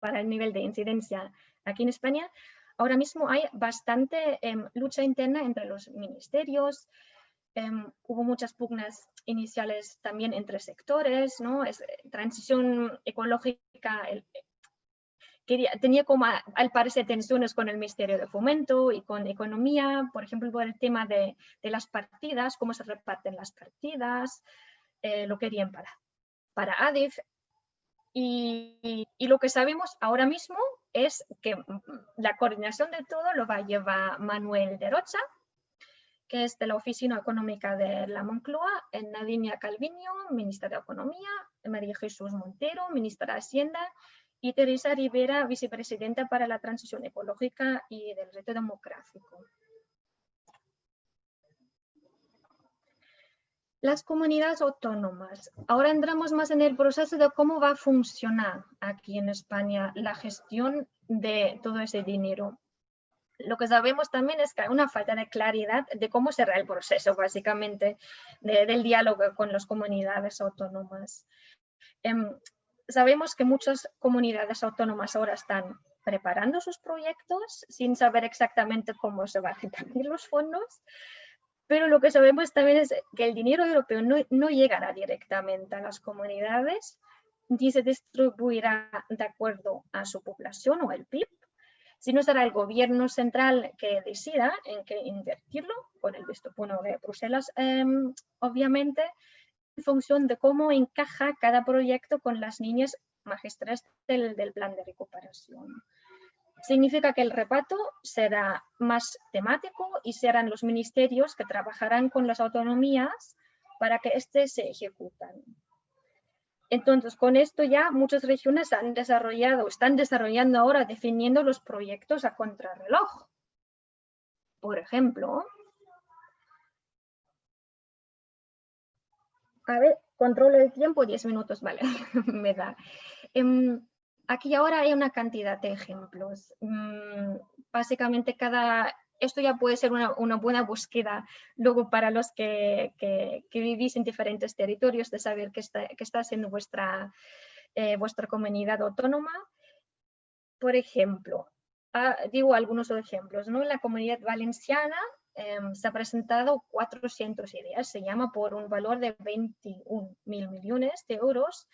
para el nivel de incidencia aquí en España. Ahora mismo hay bastante em, lucha interna entre los ministerios. Em, hubo muchas pugnas iniciales también entre sectores, ¿no? Es, eh, transición ecológica, quería, tenía como al parecer tensiones con el Ministerio de Fomento y con Economía, por ejemplo, por el tema de las partidas, cómo se reparten las partidas, eh, lo querían para, para ADIF. Y, lo que sabemos ahora mismo es que la coordinación de todo lo va a llevar Manuel de Rocha, que es de la Oficina Económica de la Moncloa, Nadinia Calviño, ministra de Economía, María Jesús Montero, ministra de Hacienda, y Teresa Rivera, vicepresidenta para la transición ecológica y del reto demográfico. Las comunidades autónomas. Ahora entramos más en el proceso de cómo va a funcionar aquí en España la gestión de todo ese dinero. Lo que sabemos también es que hay una falta de claridad de cómo será el proceso, básicamente, del diálogo con las comunidades autónomas. Em, sabemos que muchas comunidades autónomas ahora están preparando sus proyectos sin saber exactamente cómo se van a repartir los fondos Pero lo que sabemos también es que el dinero europeo no, no llegará directamente a las comunidades, ni se distribuirá de acuerdo a su población o el PIB, sino será el gobierno central que decida en qué invertirlo, con el visto bueno de Bruselas, em, obviamente, en función de cómo encaja cada proyecto con las líneas magistres del, del plan de recuperación. Significa que el reparto será más temático y serán los ministerios que trabajarán con las autonomías para que éste se ejecutan. Entonces, con esto ya muchas regiones han desarrollado, están desarrollando ahora definiendo los proyectos a contrarreloj. Por ejemplo, a ver, controlo el tiempo, 10 minutos, vale, me da. Em, aquí ahora hay una cantidad de ejemplos. Mm, básicamente cada, esto ya puede ser una, buena búsqueda luego para los que, vivís en diferentes territorios de saber qué está, estás en vuestra, eh, vuestra comunidad autónoma. Por ejemplo, ah, digo algunos ejemplos, ¿no? En la comunidad valenciana em, se ha presentado 400 ideas, se llama por un valor de 21 mil millones de euros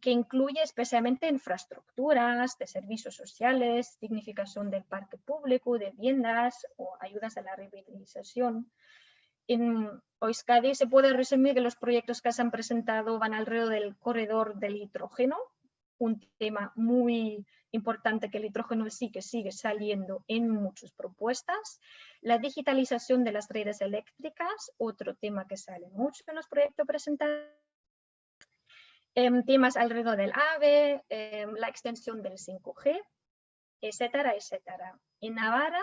que incluye especialmente infraestructuras de servicios sociales, dignificación del parque público, de viviendas o ayudas a la revitalización. En Euskadi se puede resumir que los proyectos que se han presentado van alrededor del corredor del hidrógeno, un tema muy importante que el hidrógeno sí que sigue saliendo en muchas propuestas. La digitalización de las redes eléctricas, otro tema que sale mucho en los proyectos presentados temas alrededor del AVE, em, la extensión del 5G, etcétera, etcétera. En Navarra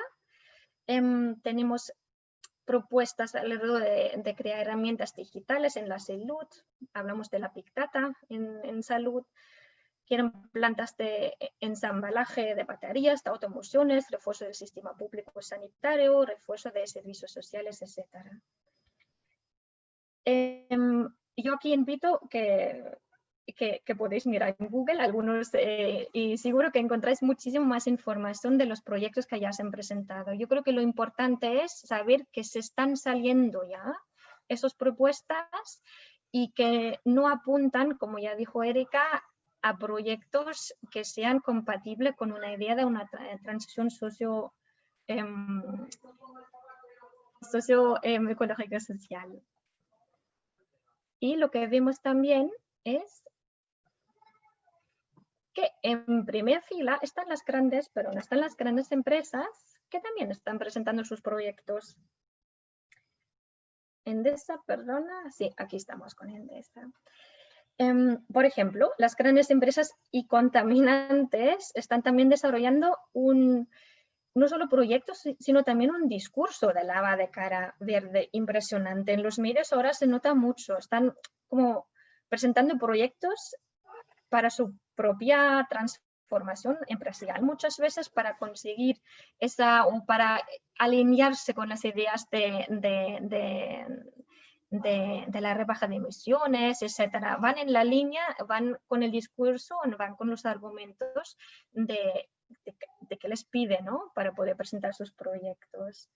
em, tenemos propuestas alrededor de, crear herramientas digitales en la salud, hablamos de la Big Data en, salud, quieren plantas de ensambalaje de baterías, de automociones, refuerzo del sistema público sanitario, refuerzo de servicios sociales, etcétera. yo aquí invito que que, podéis mirar en Google algunos eh, y seguro que encontráis muchísimo más información de los proyectos que ya se han presentado. Yo creo que lo importante es saber que se están saliendo ya esas propuestas y que no apuntan, como ya dijo Erika, a proyectos que sean compatibles con una idea de una transición socio, em, socio em, social. Y lo que vemos también es en primera fila están las grandes, pero no están las grandes empresas que también están presentando sus proyectos. Endesa, perdona, sí, aquí estamos con Endesa. Em, por ejemplo, las grandes empresas y contaminantes están también desarrollando un, no solo proyectos, sino también un discurso de lava de cara verde impresionante. En los medios ahora se nota mucho, están como presentando proyectos para su propia transformación empresarial, muchas veces para conseguir esa, o para alinearse con las ideas de, de, la rebaja de emisiones, etcétera. Van en la línea, van con el discurso, van con los argumentos de, de, que les pide ¿no? para poder presentar sus proyectos.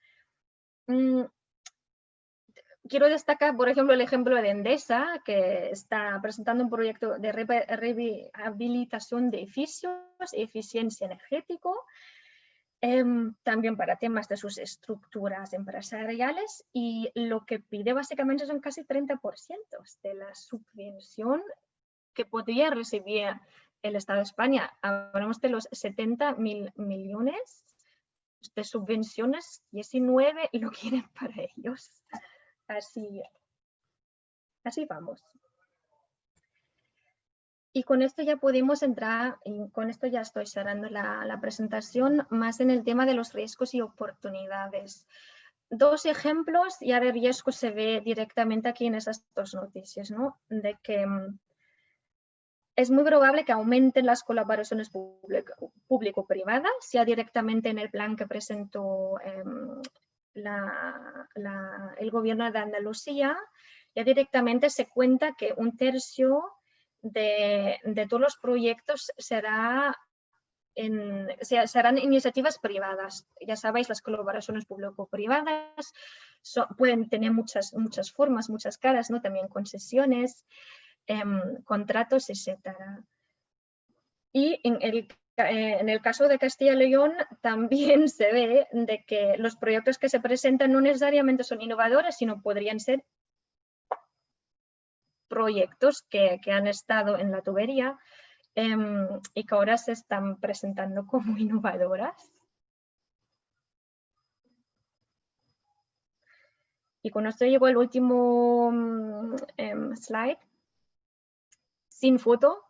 Quiero destacar, por ejemplo, el ejemplo de Endesa, que está presentando un proyecto de rehabilitación de edificios eficiencia energética, em, también para temas de sus estructuras empresariales y lo que pide básicamente son casi 30% de la subvención que podría recibir el Estado de España. Hablamos de los 70 mil millones de subvenciones, 19 lo quieren para ellos. Así, así vamos. Y con esto ya podemos entrar, y con esto ya estoy cerrando la, presentación, más en el tema de los riesgos y oportunidades. Dos ejemplos, y de riesgos se ve directamente aquí en esas dos noticias, ¿no? De que mm, es muy probable que aumenten las colaboraciones público-privadas, sea directamente en el plan que presentó em, el gobierno de Andalucía, ya directamente se cuenta que un tercio de, todos los proyectos será serán iniciativas privadas. Ya sabéis, las colaboraciones público-privadas pueden tener muchas, muchas formas, muchas caras, ¿no? también concesiones, em, contratos, etc. Y en el, en el caso de Castilla y León también se ve de que los proyectos que se presentan no necesariamente son innovadores, sino podrían ser proyectos que, han estado en la tubería em, y que ahora se están presentando como innovadoras. Y con esto llegó el último mm, em, slide, sin foto.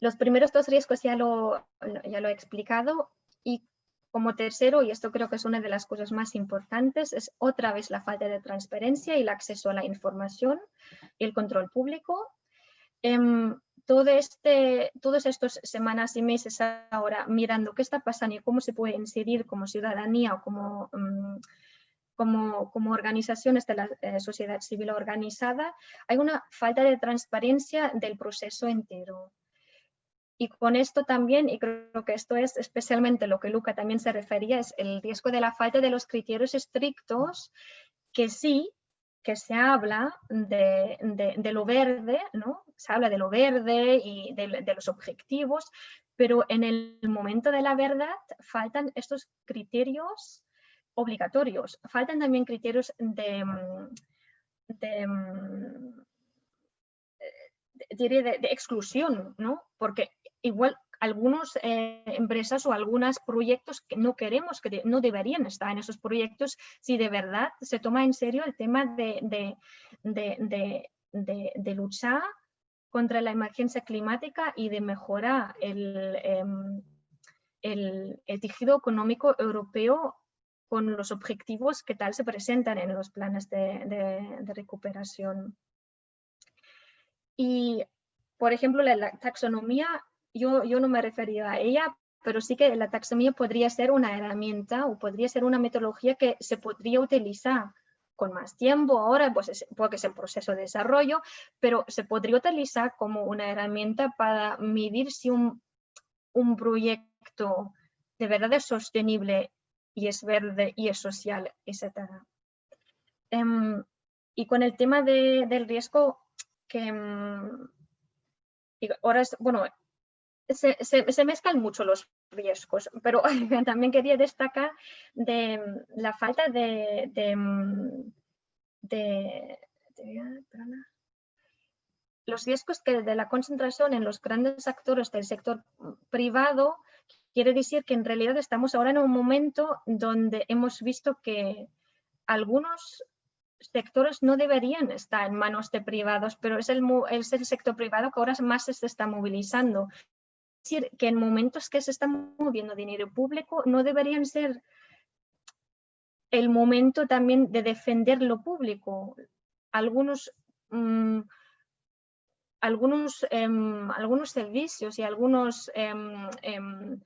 Los primeros dos riesgos ya lo, he explicado y como tercero, y esto creo que es una de las cosas más importantes, es otra vez la falta de transparencia y el acceso a la información y el control público. Em, todo este, todas estas semanas y meses ahora mirando qué está pasando y cómo se puede incidir como ciudadanía o como mm, como, como organizaciones de la eh, sociedad civil organizada, hay una falta de transparencia del proceso entero. Y con esto también, y creo que esto es especialmente lo que Luca también se refería, es el riesgo de la falta de los criterios estrictos, que sí, que se habla de, de, lo verde, ¿no? Se habla de lo verde y de, de, los objetivos, pero en el momento de la verdad faltan estos criterios obligatorios. Faltan también criterios de, mm, de, de, exclusión, ¿no? Porque igual algunas eh, empresas o algunos proyectos que no queremos, que no deberían estar en esos proyectos si de verdad se toma en serio el tema de, de luchar contra la emergencia climática y de mejorar el, em, el, el tejido económico europeo con los objetivos que tal se presentan en los planes de, recuperación. Y, por ejemplo, la, taxonomía, yo, yo no me refería a ella, pero sí que la taxonomía podría ser una herramienta o podría ser una metodología que se podría utilizar con más tiempo ahora, pues porque es el proceso de desarrollo, pero se podría utilizar como una herramienta para medir si un, un proyecto de verdad es sostenible y es verde y es social, etc. Em, y con el tema del riesgo, que em, ahora es, bueno, se, se, mezclan mucho los riesgos, pero también quería destacar de la falta de, de, los riesgos que de la concentración en los grandes actores del sector privado Quiere decir que en realidad estamos ahora en un momento donde hemos visto que algunos sectores no deberían estar en manos de privados, pero es el, es el sector privado que ahora más se está movilizando. Es decir, que en momentos que se está moviendo dinero público no deberían ser el momento también de defender lo público. Algunos, mm, algunos, em, algunos servicios y algunos em, em,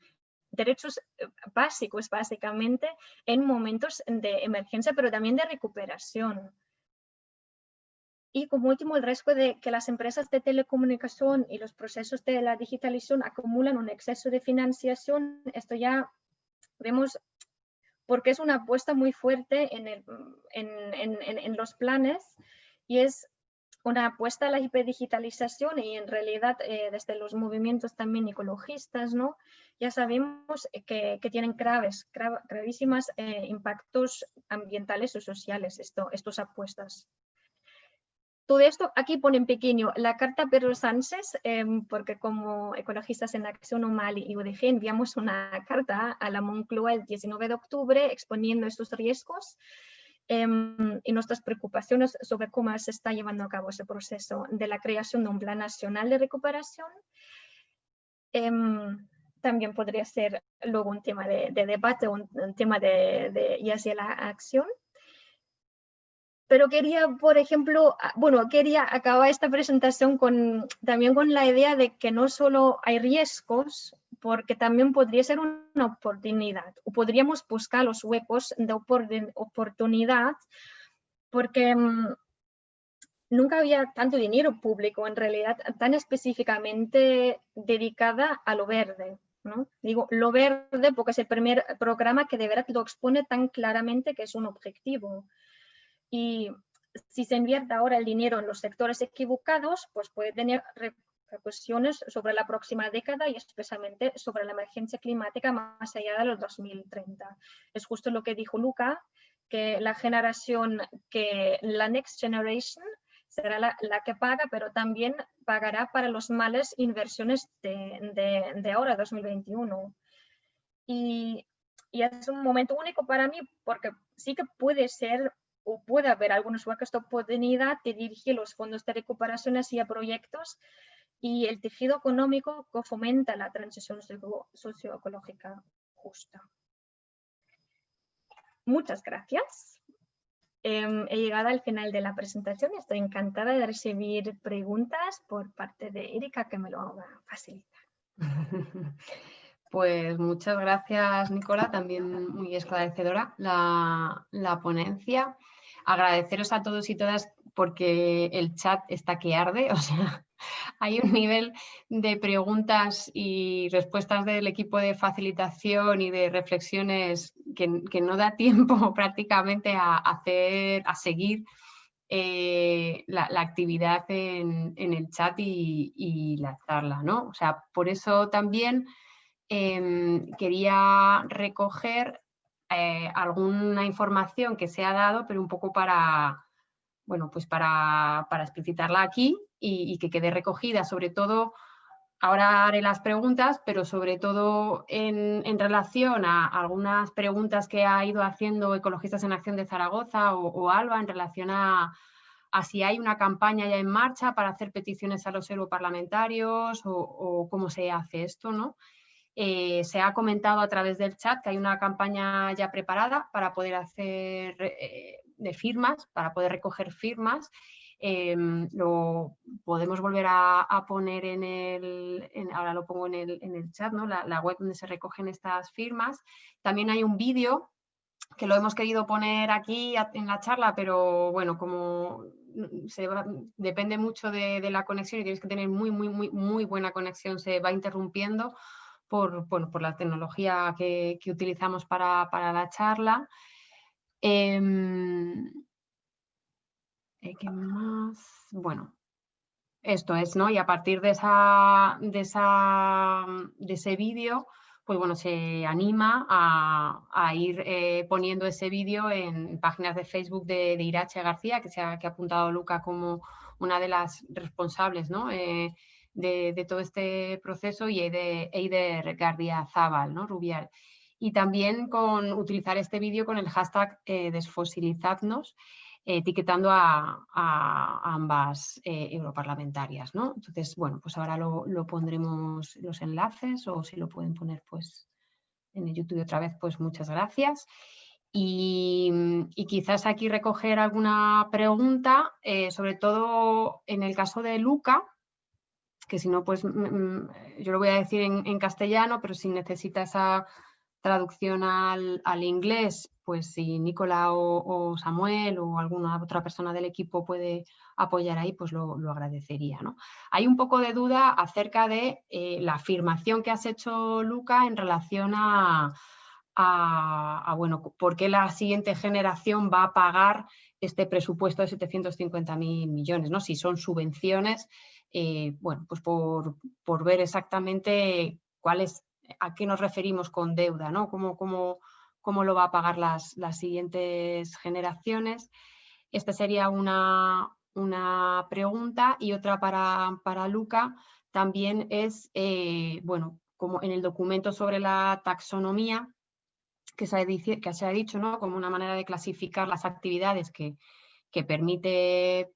derechos eh, básicos, básicamente, en momentos de emergencia, pero también de recuperación. Y como último, el riesgo de que las empresas de telecomunicación y los procesos de la digitalización acumulan un exceso de financiación. Esto ya vemos porque es una apuesta muy fuerte en, el, en, en, en los planes y es una apuesta a la hiperdigitalización y en realidad eh, desde los movimientos también ecologistas, ¿no? ya sabemos que, que tienen graves, gravísimas eh, impactos ambientales o sociales esto, estas apuestas. Todo esto aquí pone en pequeño la carta Pedro Sánchez, em, porque como ecologistas en Acción Humal y UDG enviamos una carta a la Moncloa el 19 de octubre exponiendo estos riesgos Em, y nuestras preocupaciones sobre cómo se está llevando a cabo ese proceso de la creación de un plan nacional de recuperación. Em, también podría ser luego un tema de, debate, un, un, tema de, de, y hacia la acción. Pero quería, por ejemplo, bueno, quería acabar esta presentación con, también con la idea de que no solo hay riesgos, porque también podría ser una oportunidad o podríamos buscar los huecos de oportunidad porque mm, nunca había tanto dinero público en realidad tan específicamente dedicada a lo verde. ¿no? Digo lo verde porque es el primer programa que de verdad lo expone tan claramente que es un objetivo. Y si se invierte ahora el dinero en los sectores equivocados, pues puede tener repercusiones sobre la próxima década y especialmente sobre la emergencia climática más allá de los 2030. Es justo lo que dijo Luca, que la generación, que la Next Generation será la, que paga, pero también pagará para los males inversiones de, de, ahora, 2021. Y, y, es un momento único para mí porque sí que puede ser o puede haber algunos huecos de oportunidad de dirigir los fondos de recuperación hacia proyectos y el tejido económico que fomenta la transición socioecológica justa. Muchas gracias. Em, he llegado al final de la presentación estoy encantada de recibir preguntas por parte de Erika que me lo va a facilitar. Pues muchas gracias, Nicola, también muy esclarecedora la, la ponencia. Agradeceros a todos y todas porque el chat está que arde, o sea, hay un nivel de preguntas y respuestas del equipo de facilitación y de reflexiones que, no da tiempo prácticamente a hacer, a seguir eh, la, actividad en, el chat y, la charla, ¿no? O sea, por eso también em, quería recoger eh, alguna información que se ha dado, pero un poco para, bueno, pues para, para explicitarla aquí y, que quede recogida, sobre todo, ahora haré las preguntas, pero sobre todo en, relación a algunas preguntas que ha ido haciendo Ecologistas en Acción de Zaragoza o, Alba en relación a, si hay una campaña ya en marcha para hacer peticiones a los europarlamentarios o cómo se hace esto, ¿no? Eh, se ha comentado a través del chat que hay una campaña ya preparada para poder hacer eh, de firmas, para poder recoger firmas Em, lo podemos volver a, poner en el, ahora lo pongo en el, chat, ¿no? la, web donde se recogen estas firmas. También hay un vídeo que lo hemos querido poner aquí en la charla, pero bueno, como depende mucho de, la conexión y tienes que tener muy, muy, muy, muy buena conexión, se va interrumpiendo por, bueno, por la tecnología que, utilizamos para, la charla. Em, eh, ¿Qué más? Bueno, esto es, ¿no? Y a partir de, esa, de, esa, de ese vídeo, pues bueno, se anima a, ir eh, poniendo ese vídeo en páginas de Facebook de, Irache García, que, ha, que ha apuntado Luca como una de las responsables ¿no? Eh, de, todo este proceso, y Eider Gardia Zaval, ¿no? Rubial. Y también con utilizar este vídeo con el hashtag desfosilizadnos, etiquetando a, ambas eh, europarlamentarias. ¿no? Entonces, bueno, pues ahora lo, pondremos los enlaces o si lo pueden poner pues en el YouTube otra vez, pues muchas gracias. Y, quizás aquí recoger alguna pregunta, eh, sobre todo en el caso de Luca, que si no, pues mm, mm, yo lo voy a decir en, castellano, pero si necesita esa traducción al, inglés, pues si Nicola o, Samuel o alguna otra persona del equipo puede apoyar ahí, pues lo, agradecería. ¿no? Hay un poco de duda acerca de eh, la afirmación que has hecho, Luca, en relación a, bueno, por qué la siguiente generación va a pagar este presupuesto de 750.000 millones, ¿no? Si son subvenciones, eh, bueno, pues por, ver exactamente cuál es, a qué nos referimos con deuda, ¿no? Cómo, cómo, cómo lo va a pagar las, siguientes generaciones. Esta sería una, pregunta y otra para, para Luca también es, eh, bueno, como en el documento sobre la taxonomía, que se ha, que dicho, ¿no? Como una manera de clasificar las actividades que, permite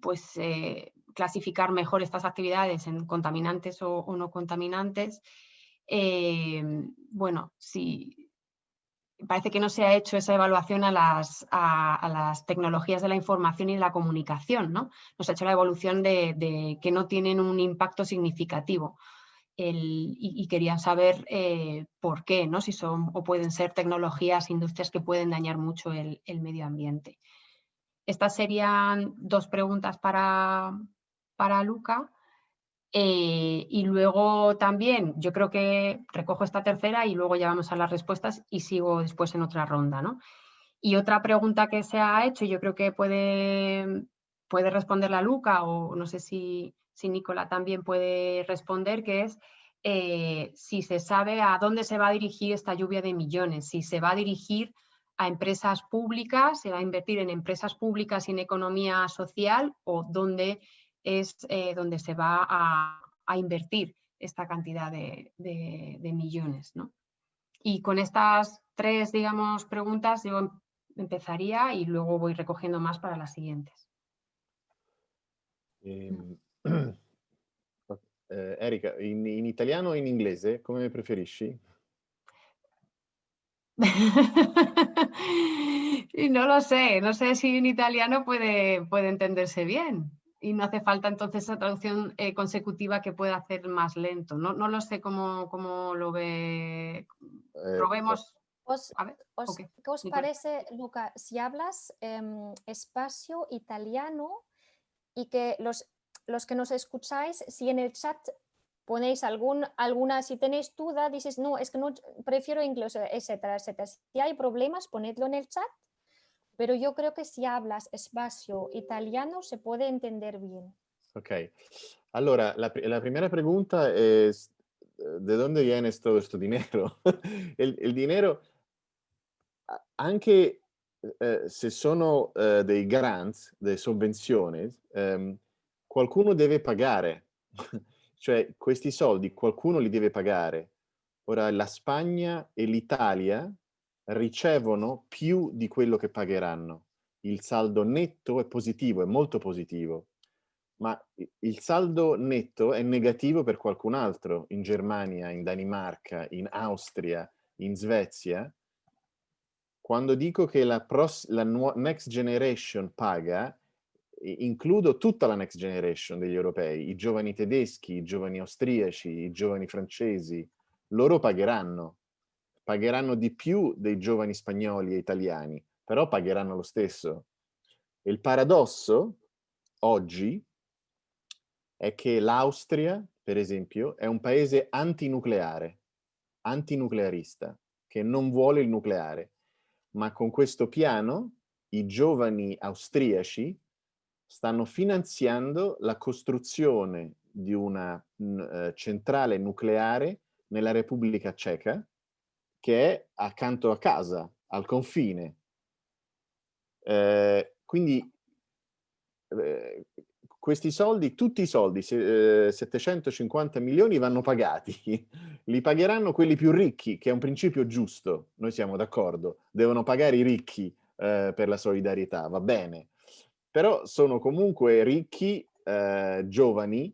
pues, eh, clasificar mejor estas actividades en contaminantes o, no contaminantes. Eh, bueno, si, parece que no se ha hecho esa evaluación a las, a, las tecnologías de la información y la comunicación. ¿no? Nos ha hecho la evolución de, que no tienen un impacto significativo. y, quería saber eh, por qué, ¿no? si son o pueden ser tecnologías, industrias que pueden dañar mucho el, el medio ambiente. Estas serían dos preguntas para, para Luca. Eh, y luego también, yo creo que recojo esta tercera y luego ya vamos a las respuestas y sigo después en otra ronda. ¿no? Y otra pregunta que se ha hecho, yo creo que puede, puede responder la Luca o no sé si, si Nicola también puede responder, que es eh, si se sabe a dónde se va a dirigir esta lluvia de millones, si se va a dirigir a empresas públicas, se va a invertir en empresas públicas y en economía social o dónde es eh, donde se va a, invertir esta cantidad de, millones. ¿no? Y con estas tres, digamos, preguntas yo empezaría y luego voy recogiendo más para las siguientes. Em, eh, Erika, in, in, italiano o in inglese, come preferisci? no lo sé, no sé si en italiano puede, puede entenderse bien y no hace falta entonces esa traducción eh, consecutiva que pueda hacer más lento. No, no lo sé cómo, cómo lo ve. Eh, Probemos. ¿Qué os parece, Luca, si hablas em, espacio italiano y que los, los que nos escucháis, si en el chat ponéis algún, alguna, si tenéis duda, dices, no, es que no, prefiero inglés, etcétera, etcétera. Si hay problemas, ponedlo en el chat pero yo creo que si hablas espacio italiano se puede entender bien. Ok, allora la, la primera pregunta es, ¿de dónde viene todo este dinero? el, el, dinero, anche eh, se sono eh, dei grants, delle sovvenzioni, ehm, qualcuno deve pagare. cioè questi soldi qualcuno li deve pagare. Ora la Spagna e l'Italia ricevono più di quello che pagheranno. Il saldo netto è positivo, è molto positivo, ma il saldo netto è negativo per qualcun altro, in Germania, in Danimarca, in Austria, in Svezia. Quando dico che la, la next generation paga, includo tutta la next generation degli europei, i giovani tedeschi, i giovani austriaci, i giovani francesi, loro pagheranno pagheranno di più dei giovani spagnoli e italiani, però pagheranno lo stesso. il paradosso oggi è che l'Austria, per esempio, è un paese antinucleare, antinuclearista, che non vuole il nucleare, ma con questo piano i giovani austriaci stanno finanziando la costruzione di una uh, centrale nucleare nella Repubblica Ceca che è accanto a casa, al confine. Eh, quindi eh, questi soldi, tutti i soldi, se, eh, 750 milioni vanno pagati, li pagheranno quelli più ricchi, che è un principio giusto, noi siamo d'accordo, devono pagare i ricchi eh, per la solidarietà, va bene, però sono comunque ricchi, eh, giovani,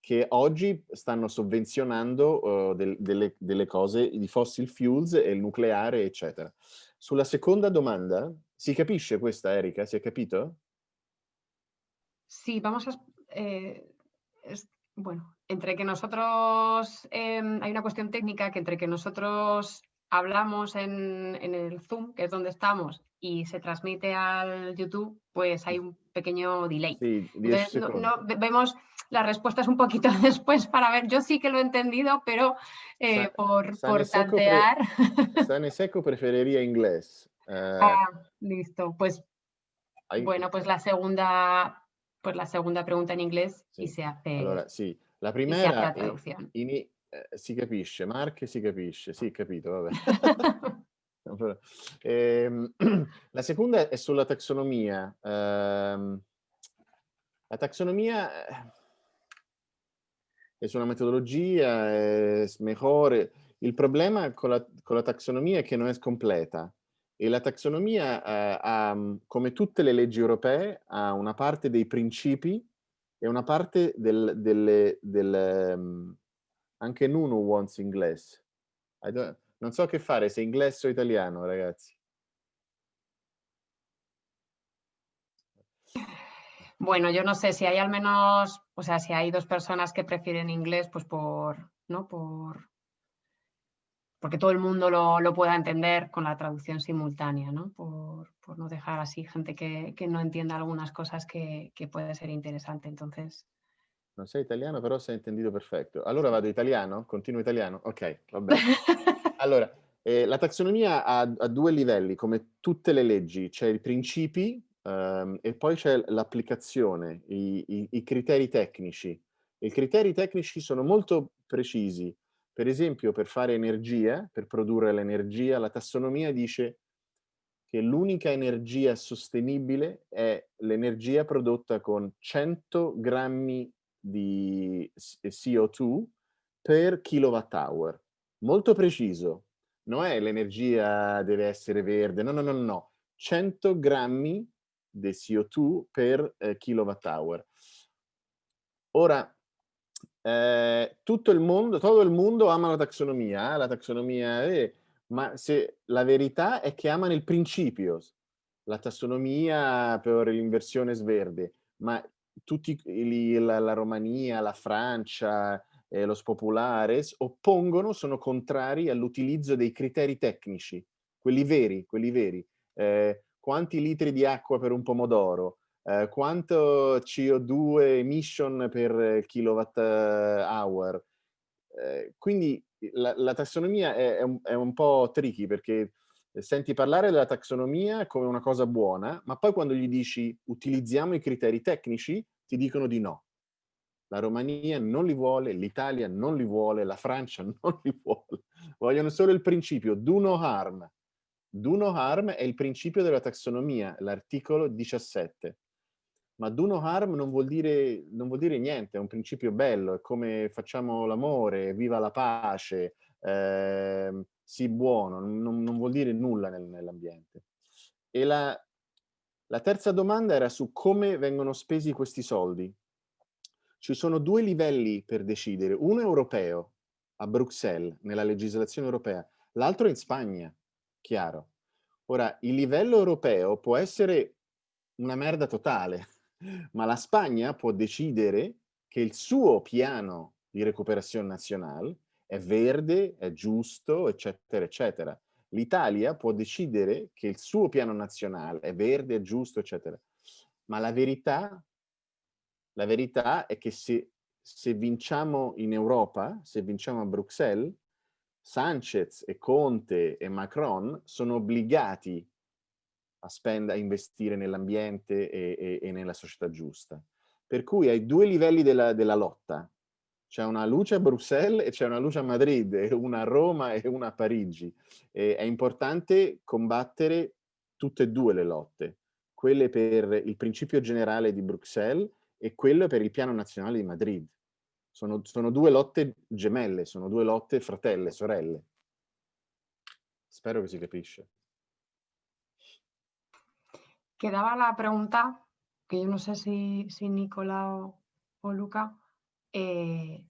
che oggi stanno sovvenzionando uh, del, delle, delle, cose, di fossil fuels e il nucleare, eccetera. Sulla seconda domanda, si capisce questa, Erika? Si è capito? Sí, vamos a... Eh, es, bueno, entre que nosotros... Eh, hay una cuestión técnica que entre que nosotros hablamos en, en, el Zoom, que es donde estamos, y se transmite al YouTube, pues hay un pequeño delay. Sí, Entonces, no, no, vemos las respuestas un poquito después para ver. Yo sí que lo he entendido, pero eh, Sa por, por tantear. Pre Sane Seco preferiría inglés. Uh, ah, listo. Pues hay... bueno, pues la segunda, pues la segunda pregunta en inglés sì. y se hace. Allora, sì, la primera la in, in, eh, si capisce, Marche si capisce, sì, capito, vabbè. eh, la seconda è sulla taxonomia. Eh, la taxonomia è una metodologia, è mejor. Il problema con la, con la taxonomia è che non è completa. E la taxonomia, eh, ha, come tutte le leggi europee, ha una parte dei principi e una parte del, delle, del, um, anche Nuno wants inglese. Non so che fare, se inglese o italiano, ragazzi. Bueno, yo no sé si hay al menos, o sea, si hay dos personas que prefieren inglés, pues por, ¿no? Por, porque todo el mundo lo, lo pueda entender con la traducción simultánea, ¿no? Por, por no dejar así gente que, que, no entienda algunas cosas que, que puede ser interesante. Entonces, Non sei italiano, però sei intendito perfetto. Allora vado italiano? Continuo italiano? Ok, va bene. allora, Eh, la taxonomia ha, ha, due livelli, come tutte le leggi, c'è i principi um, e poi c'è l'applicazione, i, i, i, criteri tecnici. I criteri tecnici sono molto precisi. Per esempio, per fare energia, per produrre l'energia, la tassonomia dice che l'unica energia sostenibile è l'energia prodotta con 100 grammi di CO2 per kilowatt hour. Molto preciso. Non è l'energia deve essere verde, no, no, no, no. 100 grammi di CO2 per eh, kilowatt hour. Ora, eh, tutto il mondo, tutto il mondo ama la taxonomia, eh? la taxonomia, eh, ma se, la verità è che amano il principio, la tassonomia per l'inversione sverde, ma tutti la, la Romania, la Francia, eh, lo Populares oppongono, sono contrari all'utilizzo dei criteri tecnici, quelli veri, quelli veri. Eh, quanti litri di acqua per un pomodoro, eh, quanto CO2 emission per kilowatt hour. Eh, quindi la, la tassonomia è, è, un, è, un, po' tricky perché senti parlare della tassonomia come una cosa buona, ma poi quando gli dici utilizziamo i criteri tecnici, ti dicono di no. La Romania non li vuole, l'Italia non li vuole, la Francia non li vuole. Vogliono solo il principio do no harm. Do no harm è il principio della taxonomia, l'articolo 17. Ma do no harm non vuol, dire, non vuol dire niente, è un principio bello, è come facciamo l'amore, viva la pace, eh, sii buono, non, non, vuol dire nulla nel, nell'ambiente. E la, la terza domanda era su come vengono spesi questi soldi. Ci sono due livelli per decidere, uno europeo, a Bruxelles, nella legislazione europea, l'altro in Spagna, chiaro. Ora, il livello europeo può essere una merda totale, ma la Spagna può decidere che il suo piano di recuperazione nazionale è verde, è giusto, eccetera, eccetera. L'Italia può decidere che il suo piano nazionale è verde, è giusto, eccetera. Ma la verità la verità è che se, se vinciamo in Europa, se vinciamo a Bruxelles, Sanchez e Conte e Macron sono obbligati a, spend a investire nell'ambiente e, e, e, nella società giusta. Per cui hai due livelli della, della lotta. C'è una luce a Bruxelles e c'è una luce a Madrid, una a Roma e una a Parigi. E è importante combattere tutte e due le lotte. Quelle per il principio generale di Bruxelles e quello per il piano nazionale di Madrid. Sono, sono due lotte gemelle, sono due lotte fratelle, sorelle. Spero che si capisce. Quedaba la pregunta, que yo no sé si, si Nicola o, Luca, eh,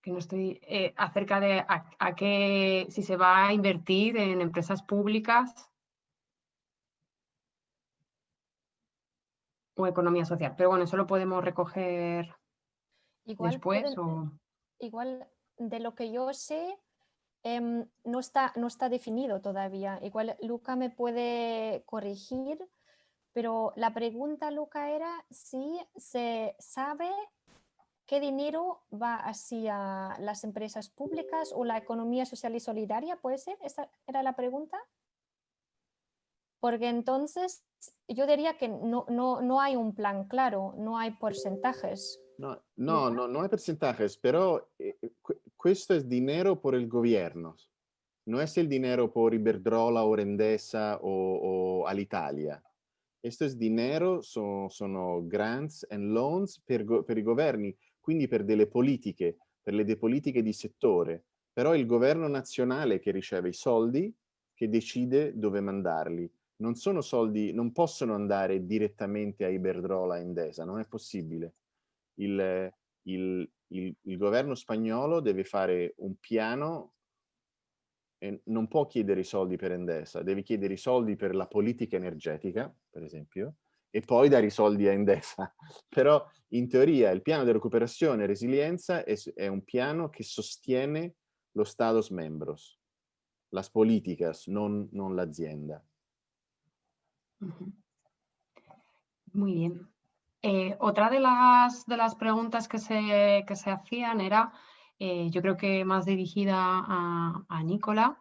que no estoy, eh, acerca de a qué, si se va a invertir en empresas públicas o economía social. Pero bueno, eso lo podemos recoger igual después. Igual de lo que yo sé, em, no, está, no está definido todavía. Igual Luca me puede corregir, pero la pregunta, Luca, era si se sabe qué dinero va hacia las empresas públicas o la economía social y solidaria, ¿puede ser? ¿Esa era la pregunta? Porque entonces yo diría que no, no, no hay un plan claro, no hay porcentajes. No, no, no, no hay porcentajes, pero questo es dinero por el gobierno. No es el dinero por Iberdrola o Rendesa o, o Alitalia. Questo è dinero, sono, sono grants and loans per, per, i governi, quindi per delle politiche, per le politiche di settore. Però è il governo nazionale che riceve i soldi, che decide dove mandarli non sono soldi, non possono andare direttamente a Iberdrola e Endesa, non è possibile. Il, il, il, il governo spagnolo deve fare un piano e non può chiedere i soldi per Endesa, deve chiedere i soldi per la politica energetica, per esempio, e poi dare i soldi a Endesa. Però in teoria il piano di recuperazione e resilienza è, è un piano che sostiene lo Stados membros, las políticas, non, non l'azienda. Muy bien. Eh, otra de las, de las preguntas que se, que se hacían era, eh, yo creo que más dirigida a, a Nicola,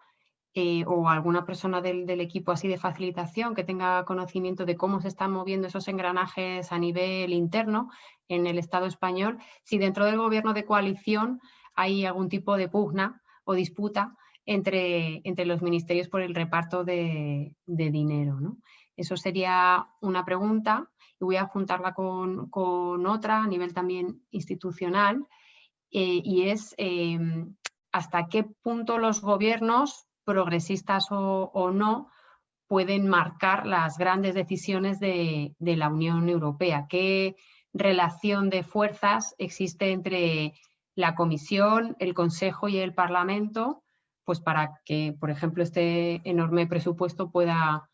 eh, o alguna persona del, equipo así de facilitación que tenga conocimiento de cómo se están moviendo esos engranajes a nivel interno en el Estado español, si dentro del gobierno de coalición hay algún tipo de pugna o disputa entre, entre los ministerios por el reparto de, dinero. Eso sería una pregunta y voy a juntarla con, otra a nivel también institucional eh, y es em, hasta qué punto los gobiernos progresistas o, no, pueden marcar las grandes decisiones de, la Unión Europea. ¿Qué relación de fuerzas existe entre la Comisión, el Consejo y el Parlamento pues para que, por ejemplo, este enorme presupuesto pueda,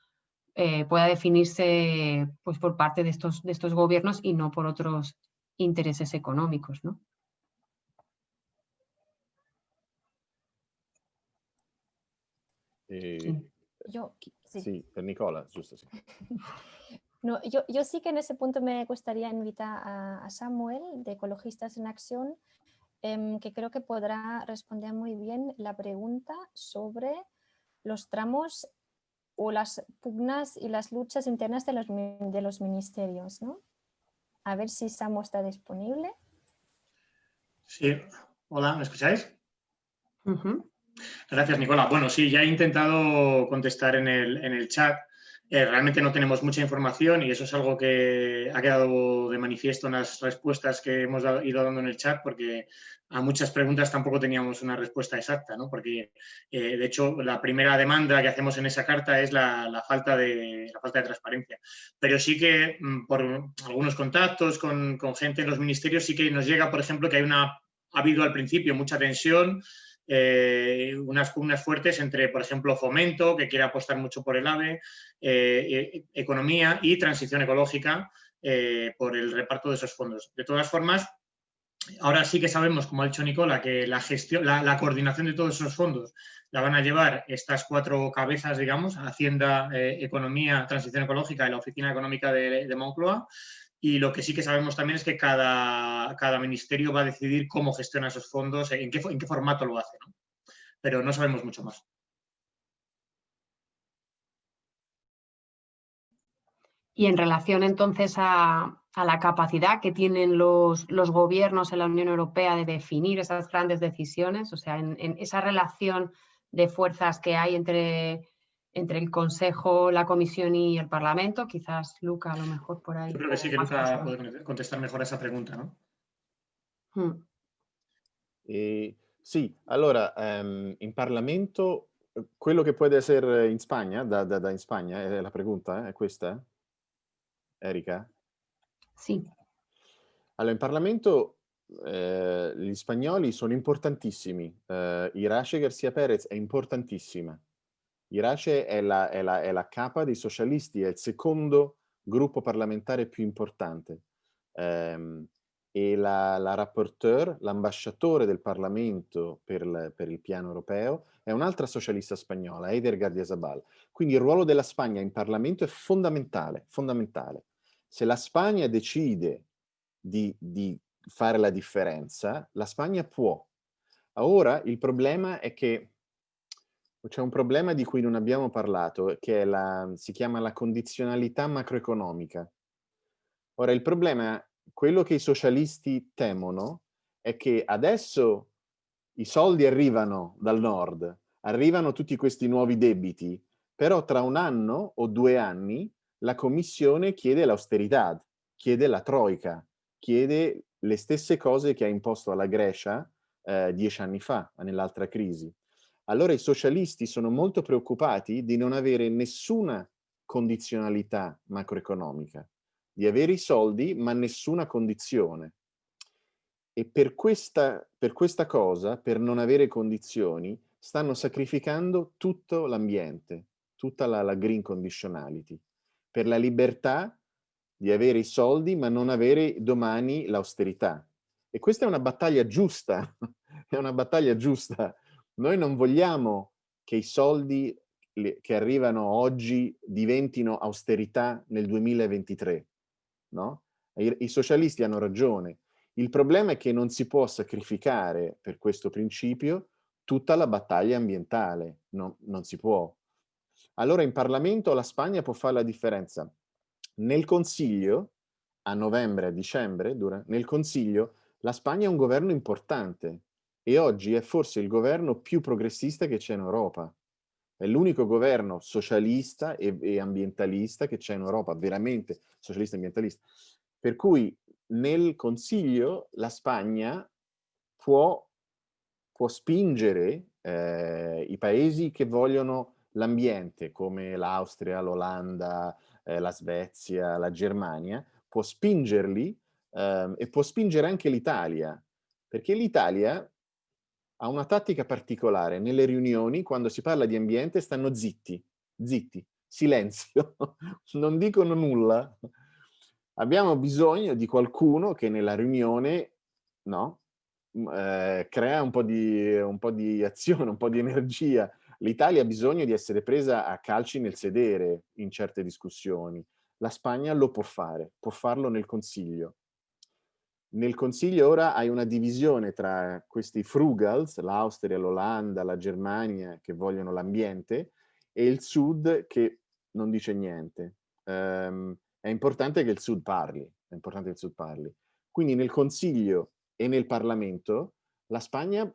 eh, pueda definirse pues, por parte de estos, de estos gobiernos y no por otros intereses económicos. ¿no? Eh, yo, sí. Nicola, justo, sí. No, yo, yo, sí que en ese punto me gustaría invitar a, Samuel de Ecologistas en Acción, em, que creo que podrá responder muy bien la pregunta sobre los tramos o las pugnas y las luchas internas de los, de los ministerios. ¿no? A ver si Samuel está disponible. Sí, hola, ¿me escucháis? Gracias, Nicola. Bueno, sí, ya he intentado contestar en el, chat. Eh, realmente no tenemos mucha información y eso es algo que ha quedado de manifiesto en las respuestas que hemos ido dando en el chat porque a muchas preguntas tampoco teníamos una respuesta exacta, ¿no? porque eh, de hecho la primera demanda que hacemos en esa carta es la, falta, de, la falta de transparencia. Pero sí que mm, por algunos contactos con, con gente en los ministerios sí que nos llega, por ejemplo, que hay una, ha habido al principio mucha tensión eh, unas pugnas fuertes entre, por ejemplo, Fomento, que quiere apostar mucho por el AVE, eh, e, economía y transición ecológica eh, por el reparto de esos fondos. De todas formas, ahora sí que sabemos, como ha dicho Nicola, que la gestión, la, coordinación de todos esos fondos la van a llevar estas cuatro cabezas, digamos, Hacienda, Economía, Transición Ecológica y la Oficina Económica de, de Moncloa. Y lo que sí que sabemos también es que cada, cada ministerio va a decidir cómo gestiona esos fondos, en qué, en qué formato lo hace, ¿no? pero no sabemos mucho más. Y en relación entonces a, a la capacidad que tienen los, los, gobiernos en la Unión Europea de definir esas grandes decisiones, o sea, en, en esa relación de fuerzas que hay entre entre el Consejo, la Comisión y el Parlamento. Quizás Luca a lo mejor por ahí. Yo creo que sí que Luca puede contestar mejor a esa pregunta, ¿no? Hmm. Eh, sì, allora um, in Parlamento quello che può essere in Spagna, da, da, da in Spagna, è la pregunta, eh? è questa? Erika? Sì. Allora, in Parlamento eh, gli spagnoli sono importantissimi. Eh, Irache Garcia Perez è importantissima. Irace è la, è, la, è la capa dei socialisti, è il secondo gruppo parlamentare più importante. Um, e la, la rapporteur, l'ambasciatore del Parlamento per, la, per, il piano europeo, è un'altra socialista spagnola, Eider Gardiazabal. Quindi il ruolo della Spagna in Parlamento è fondamentale, fondamentale. Se la Spagna decide di, di fare la differenza, la Spagna può. Ora il problema è che c'è un problema di cui non abbiamo parlato, che la, si chiama la condizionalità macroeconomica. Ora, il problema, quello che i socialisti temono, è che adesso i soldi arrivano dal nord, arrivano tutti questi nuovi debiti, però tra un anno o due anni la Commissione chiede l'austerità, chiede la troica, chiede le stesse cose che ha imposto alla Grecia eh, dieci anni fa, nell'altra crisi. Allora i socialisti sono molto preoccupati di non avere nessuna condizionalità macroeconomica, di avere i soldi ma nessuna condizione. E per questa, per questa cosa, per non avere condizioni, stanno sacrificando tutto l'ambiente, tutta la, la green conditionality, per la libertà di avere i soldi ma non avere domani l'austerità. E questa è una battaglia giusta, è una battaglia giusta noi non vogliamo che i soldi che arrivano oggi diventino austerità nel 2023, no? I, socialisti hanno ragione. Il problema è che non si può sacrificare per questo principio tutta la battaglia ambientale. no, non si può. Allora in Parlamento la Spagna può fare la differenza. Nel Consiglio, a novembre, a dicembre, dura, nel Consiglio, la Spagna è un governo importante e oggi è forse il governo più progressista che c'è in Europa. È l'unico governo socialista e, e ambientalista che c'è in Europa, veramente socialista e ambientalista. Per cui nel Consiglio la Spagna può, può spingere eh, i paesi che vogliono l'ambiente, come l'Austria, l'Olanda, eh, la Svezia, la Germania, può spingerli eh, e può spingere anche l'Italia, perché l'Italia ha una tattica particolare. Nelle riunioni, quando si parla di ambiente, stanno zitti, zitti, silenzio, non dicono nulla. Abbiamo bisogno di qualcuno che nella riunione no, eh, crea un po, di, un po' di azione, un po' di energia. L'Italia ha bisogno di essere presa a calci nel sedere in certe discussioni. La Spagna lo può fare, può farlo nel Consiglio. Nel Consiglio ora hai una divisione tra questi frugals, l'Austria, l'Olanda, la Germania, che vogliono l'ambiente, e il Sud che non dice niente. Um, è importante che il Sud parli, è importante che il Sud parli. Quindi nel Consiglio e nel Parlamento la Spagna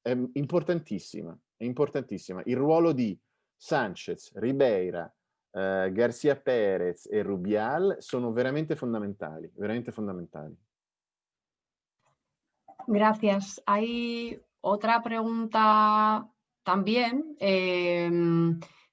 è importantissima, è importantissima. Il ruolo di Sanchez, Ribeira, eh, Garcia Perez e Rubial sono veramente fondamentali, veramente fondamentali. Gracias. Hay otra pregunta también. Eh,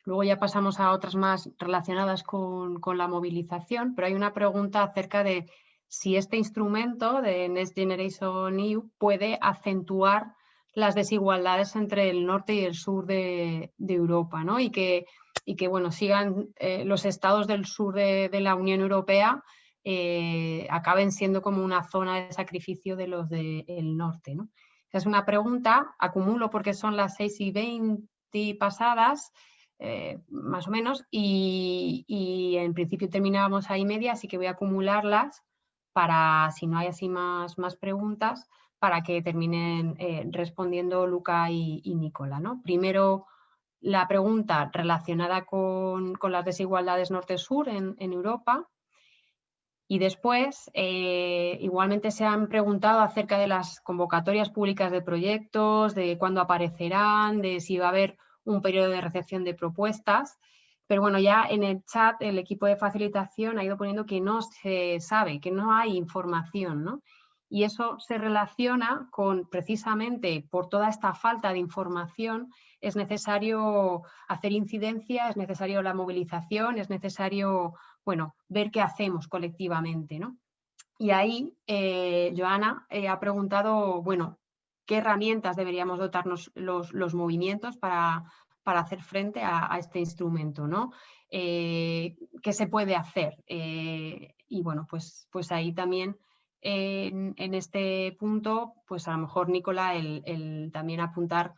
luego ya pasamos a otras más relacionadas con, la movilización, pero hay una pregunta acerca de si este instrumento de Next Generation EU puede acentuar las desigualdades entre el norte y el sur de, Europa, ¿no? Y que, y que bueno, sigan eh, los estados del sur de la Unión Europea eh, acaben siendo como una zona de sacrificio de los del norte. ¿no? Esa es una pregunta, acumulo porque son las 6 y 20 pasadas, eh, más o menos, y, en principio terminábamos ahí media, así que voy a acumularlas para, si no hay así más, más preguntas, para que terminen eh, respondiendo Luca y, y Nicola. ¿no? Primero, la pregunta relacionada con, con las desigualdades norte-sur en, en Europa, y después, eh, igualmente se han preguntado acerca de las convocatorias públicas de proyectos, de cuándo aparecerán, de si va a haber un periodo de recepción de propuestas. Pero bueno, ya en el chat el equipo de facilitación ha ido poniendo que no se sabe, que no hay información, ¿no? Y eso se relaciona con, precisamente por toda esta falta de información, es necesario hacer incidencia, es necesario la movilización, es necesario bueno, ver qué hacemos colectivamente. ¿no? Y ahí eh, Joana eh, ha preguntado, bueno, ¿qué herramientas deberíamos dotarnos los, movimientos para, para, hacer frente a, este instrumento? ¿no? Eh, ¿Qué se puede hacer? y bueno, pues, pues ahí también en, este punto, pues a lo mejor Nicola, el, también apuntar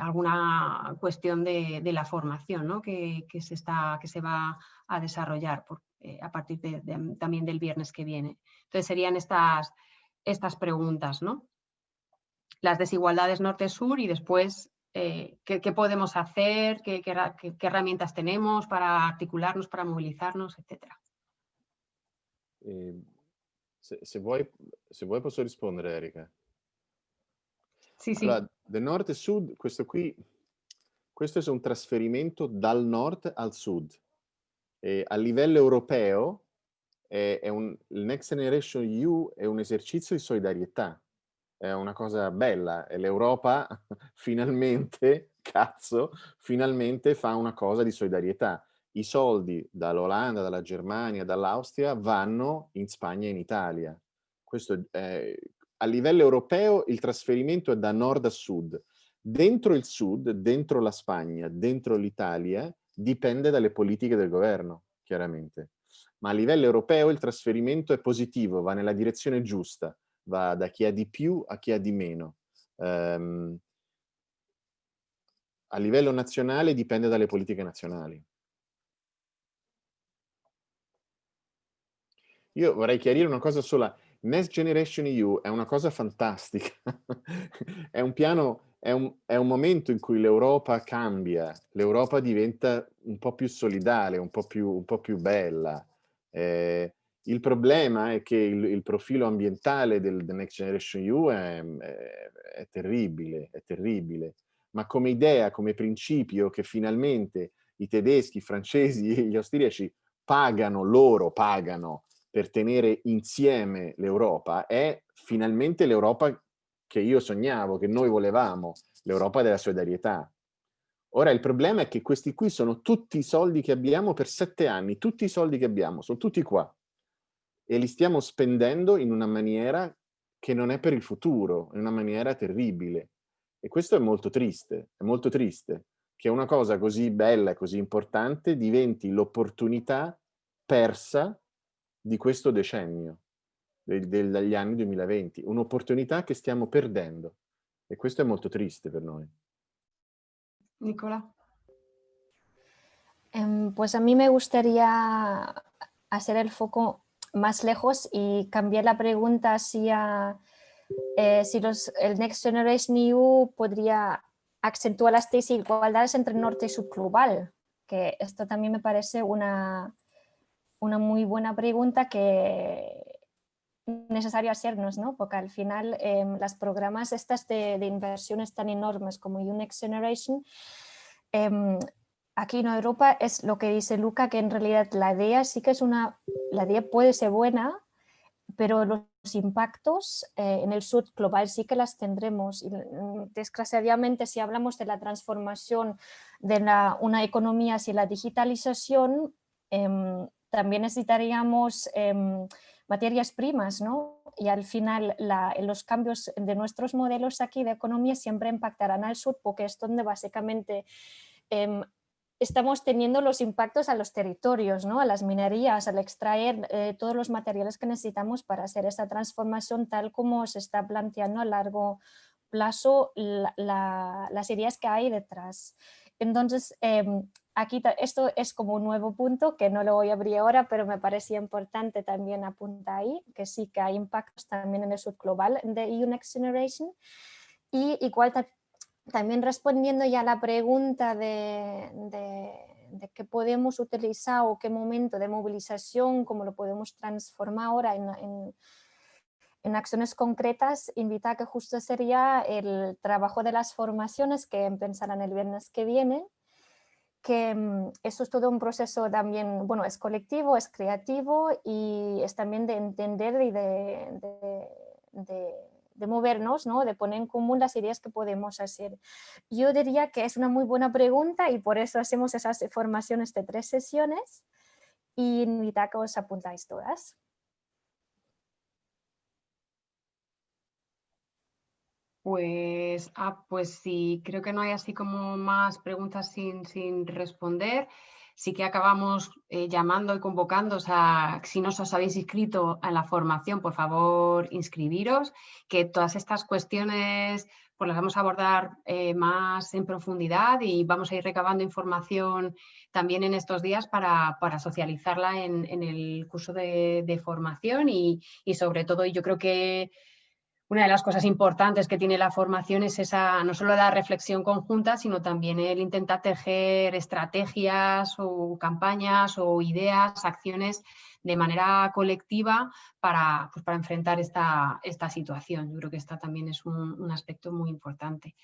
alguna cuestión de, la formación ¿no? que, se está, que se va a desarrollar eh, a partir de, también del viernes que viene. Entonces serían estas, estas preguntas, ¿no? Las desigualdades norte-sur y después eh, ¿qué, podemos hacer, ¿Qué, herramientas tenemos para articularnos, para movilizarnos, etcétera. Eh, se, se, vuoi, se vuoi posso rispondere, Erika. Sì, sì. Allora, del nord-sud, questo qui, questo è un trasferimento dal nord al sud. E a livello europeo è, è un, il Next Generation EU è un esercizio di solidarietà, è una cosa bella l'Europa finalmente, cazzo, finalmente fa una cosa di solidarietà. I soldi dall'Olanda, dalla Germania, dall'Austria vanno in Spagna e in Italia. Questo è, a livello europeo il trasferimento è da nord a sud. Dentro il sud, dentro la Spagna, dentro l'Italia, dipende dalle politiche del governo, chiaramente. Ma a livello europeo il trasferimento è positivo, va nella direzione giusta, va da chi ha di più a chi ha di meno. Um, a livello nazionale dipende dalle politiche nazionali. Io vorrei chiarire una cosa sola. Next Generation EU è una cosa fantastica. è un piano è un, è un momento in cui l'Europa cambia, l'Europa diventa un po' più solidale, un po' più, un po più bella. Eh, il problema è che il, il profilo ambientale del, del, Next Generation EU è, è, è, terribile, è terribile, ma come idea, come principio che finalmente i tedeschi, i francesi e gli austriaci pagano, loro pagano per tenere insieme l'Europa, è finalmente l'Europa che io sognavo, che noi volevamo, l'Europa della solidarietà. Ora il problema è che questi qui sono tutti i soldi che abbiamo per sette anni, tutti i soldi che abbiamo, sono tutti qua. E li stiamo spendendo in una maniera che non è per il futuro, in una maniera terribile. E questo è molto triste, è molto triste, che una cosa così bella e così importante diventi l'opportunità persa di questo decennio dagli anni 2020, un'opportunità che stiamo perdendo e questo è molto triste per noi. Nicola. Um, pues a mí me gustaría hacer el foco más lejos y cambiar la pregunta hacia eh, si los, el Next Generation EU podría acentuar las desigualdades entre norte y sur global, que esto también me parece una, una muy buena pregunta que necesario hacernos, ¿no? porque al final eh, las programas estas de, de, inversiones tan enormes como UNEX Generation, eh, aquí en Europa es lo que dice Luca, que en realidad la idea sí que es una, la idea puede ser buena, pero los impactos eh, en el sur global sí que las tendremos. Y, mm, desgraciadamente, si hablamos de la transformación de la, una economía hacia la digitalización, em, también necesitaríamos em, materias primas, ¿no? Y al final los cambios de nuestros modelos aquí de economía siempre impactarán al sur porque es donde básicamente eh, estamos teniendo los impactos a los territorios, ¿no? a las minerías, al extraer eh, todos los materiales que necesitamos para hacer esta transformación tal como se está planteando a largo plazo la, la, las ideas que hay detrás. Entonces, eh, aquí esto es como un nuevo punto que no lo voy a abrir ahora, pero me parecía importante también apuntar ahí, que sí que hay impactos también en el sur global de EU Next Generation. Y igual también respondiendo ya a la pregunta de, de, de, qué podemos utilizar o qué momento de movilización, cómo lo podemos transformar ahora en, en, en acciones concretas, invita a que justo sería el trabajo de las formaciones que empezarán el viernes que viene, que mm, eso es todo un proceso también, bueno, es colectivo, es creativo y es también de entender y de, de, de, de, movernos, ¿no? de poner en común las ideas que podemos hacer. Yo diría que es una muy buena pregunta y por eso hacemos esas formaciones de tres sesiones y invita a que os apuntáis todas. Pues, ah, pues sí, creo que no hay así como más preguntas sin, sin responder. Sí que acabamos eh, llamando y convocando, o sea, si no os habéis inscrito en la formación, por favor, inscribiros, que todas estas cuestiones pues las vamos a abordar eh, más en profundidad y vamos a ir recabando información también en estos días para, para socializarla en, en, el curso de, de formación y, y sobre todo, yo creo que una de las cosas importantes que tiene la formación es esa, no solo la reflexión conjunta, sino también el intentar tejer estrategias o campañas o ideas, acciones de manera colectiva para, pues, para enfrentar esta, esta, situación. Yo creo que esta también es un, aspecto muy importante.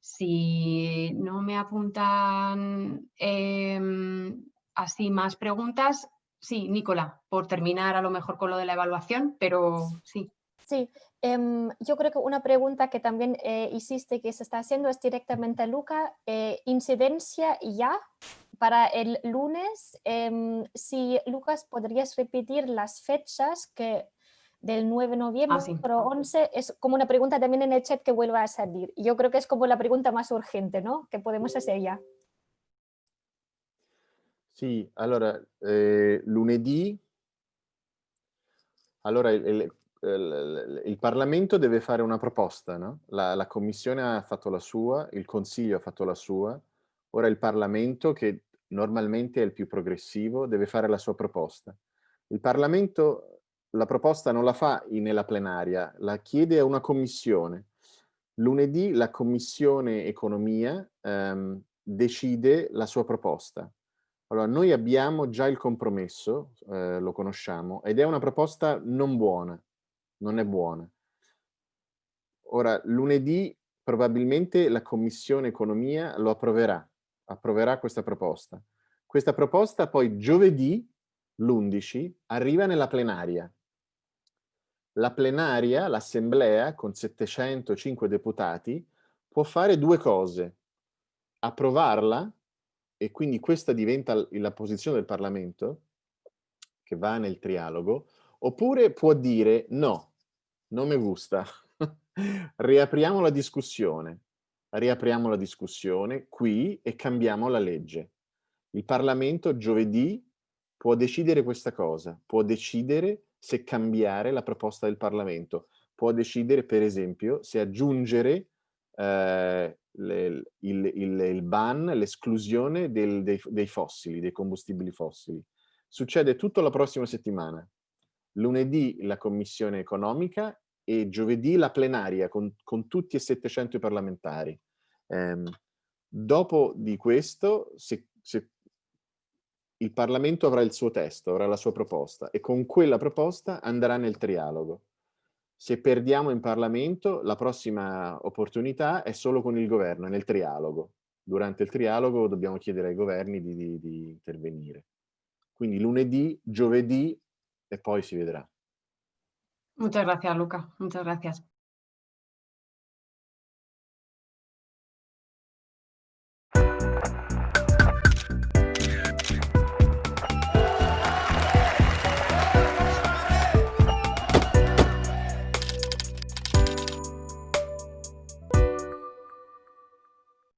Si no me apuntan eh, así más preguntas, sí, Nicola, por terminar a lo mejor con lo de la evaluación, pero sí. Sí, eh, yo creo que una pregunta que también eh, hiciste que se está haciendo es directamente a Luca, eh, incidencia ya para el lunes. Em, si Lucas, podrías repetir las fechas que del 9 de noviembre, ah, sí. pero 11, es como una pregunta también en el chat que vuelva a salir. Yo creo que es como la pregunta más urgente, ¿no? Que podemos hacer ya. Sì, allora, eh, lunedì, allora il, il Parlamento deve fare una proposta, no? la, la, Commissione ha fatto la sua, il Consiglio ha fatto la sua, ora il Parlamento, che normalmente è il più progressivo, deve fare la sua proposta. Il Parlamento la proposta non la fa nella plenaria, la chiede a una commissione. Lunedì la Commissione Economia ehm, decide la sua proposta. Allora, noi abbiamo già il compromesso, eh, lo conosciamo, ed è una proposta non buona, non è buona. Ora, lunedì probabilmente la Commissione Economia lo approverà, approverà questa proposta. Questa proposta poi giovedì, l'11, arriva nella plenaria. La plenaria, l'assemblea, con 705 deputati, può fare due cose. Approvarla e quindi questa diventa la posizione del Parlamento, che va nel trialogo, oppure può dire no, non mi gusta, riapriamo la discussione, riapriamo la discussione qui e cambiamo la legge. Il Parlamento giovedì può decidere questa cosa, può decidere se cambiare la proposta del Parlamento, può decidere per esempio se aggiungere eh, le, il, il, il, ban, l'esclusione dei, dei fossili, dei combustibili fossili. Succede tutto la prossima settimana. Lunedì la Commissione Economica e giovedì la plenaria con, con tutti e 700 parlamentari. Eh, dopo di questo, se, se il Parlamento avrà il suo testo, avrà la sua proposta e con quella proposta andrà nel trialogo. Se perdiamo in Parlamento, la prossima opportunità è solo con il governo, nel trialogo. Durante il trialogo dobbiamo chiedere ai governi di, di, di intervenire. Quindi lunedì, giovedì e poi si vedrà. Muchas gracias, Luca. Muchas gracias.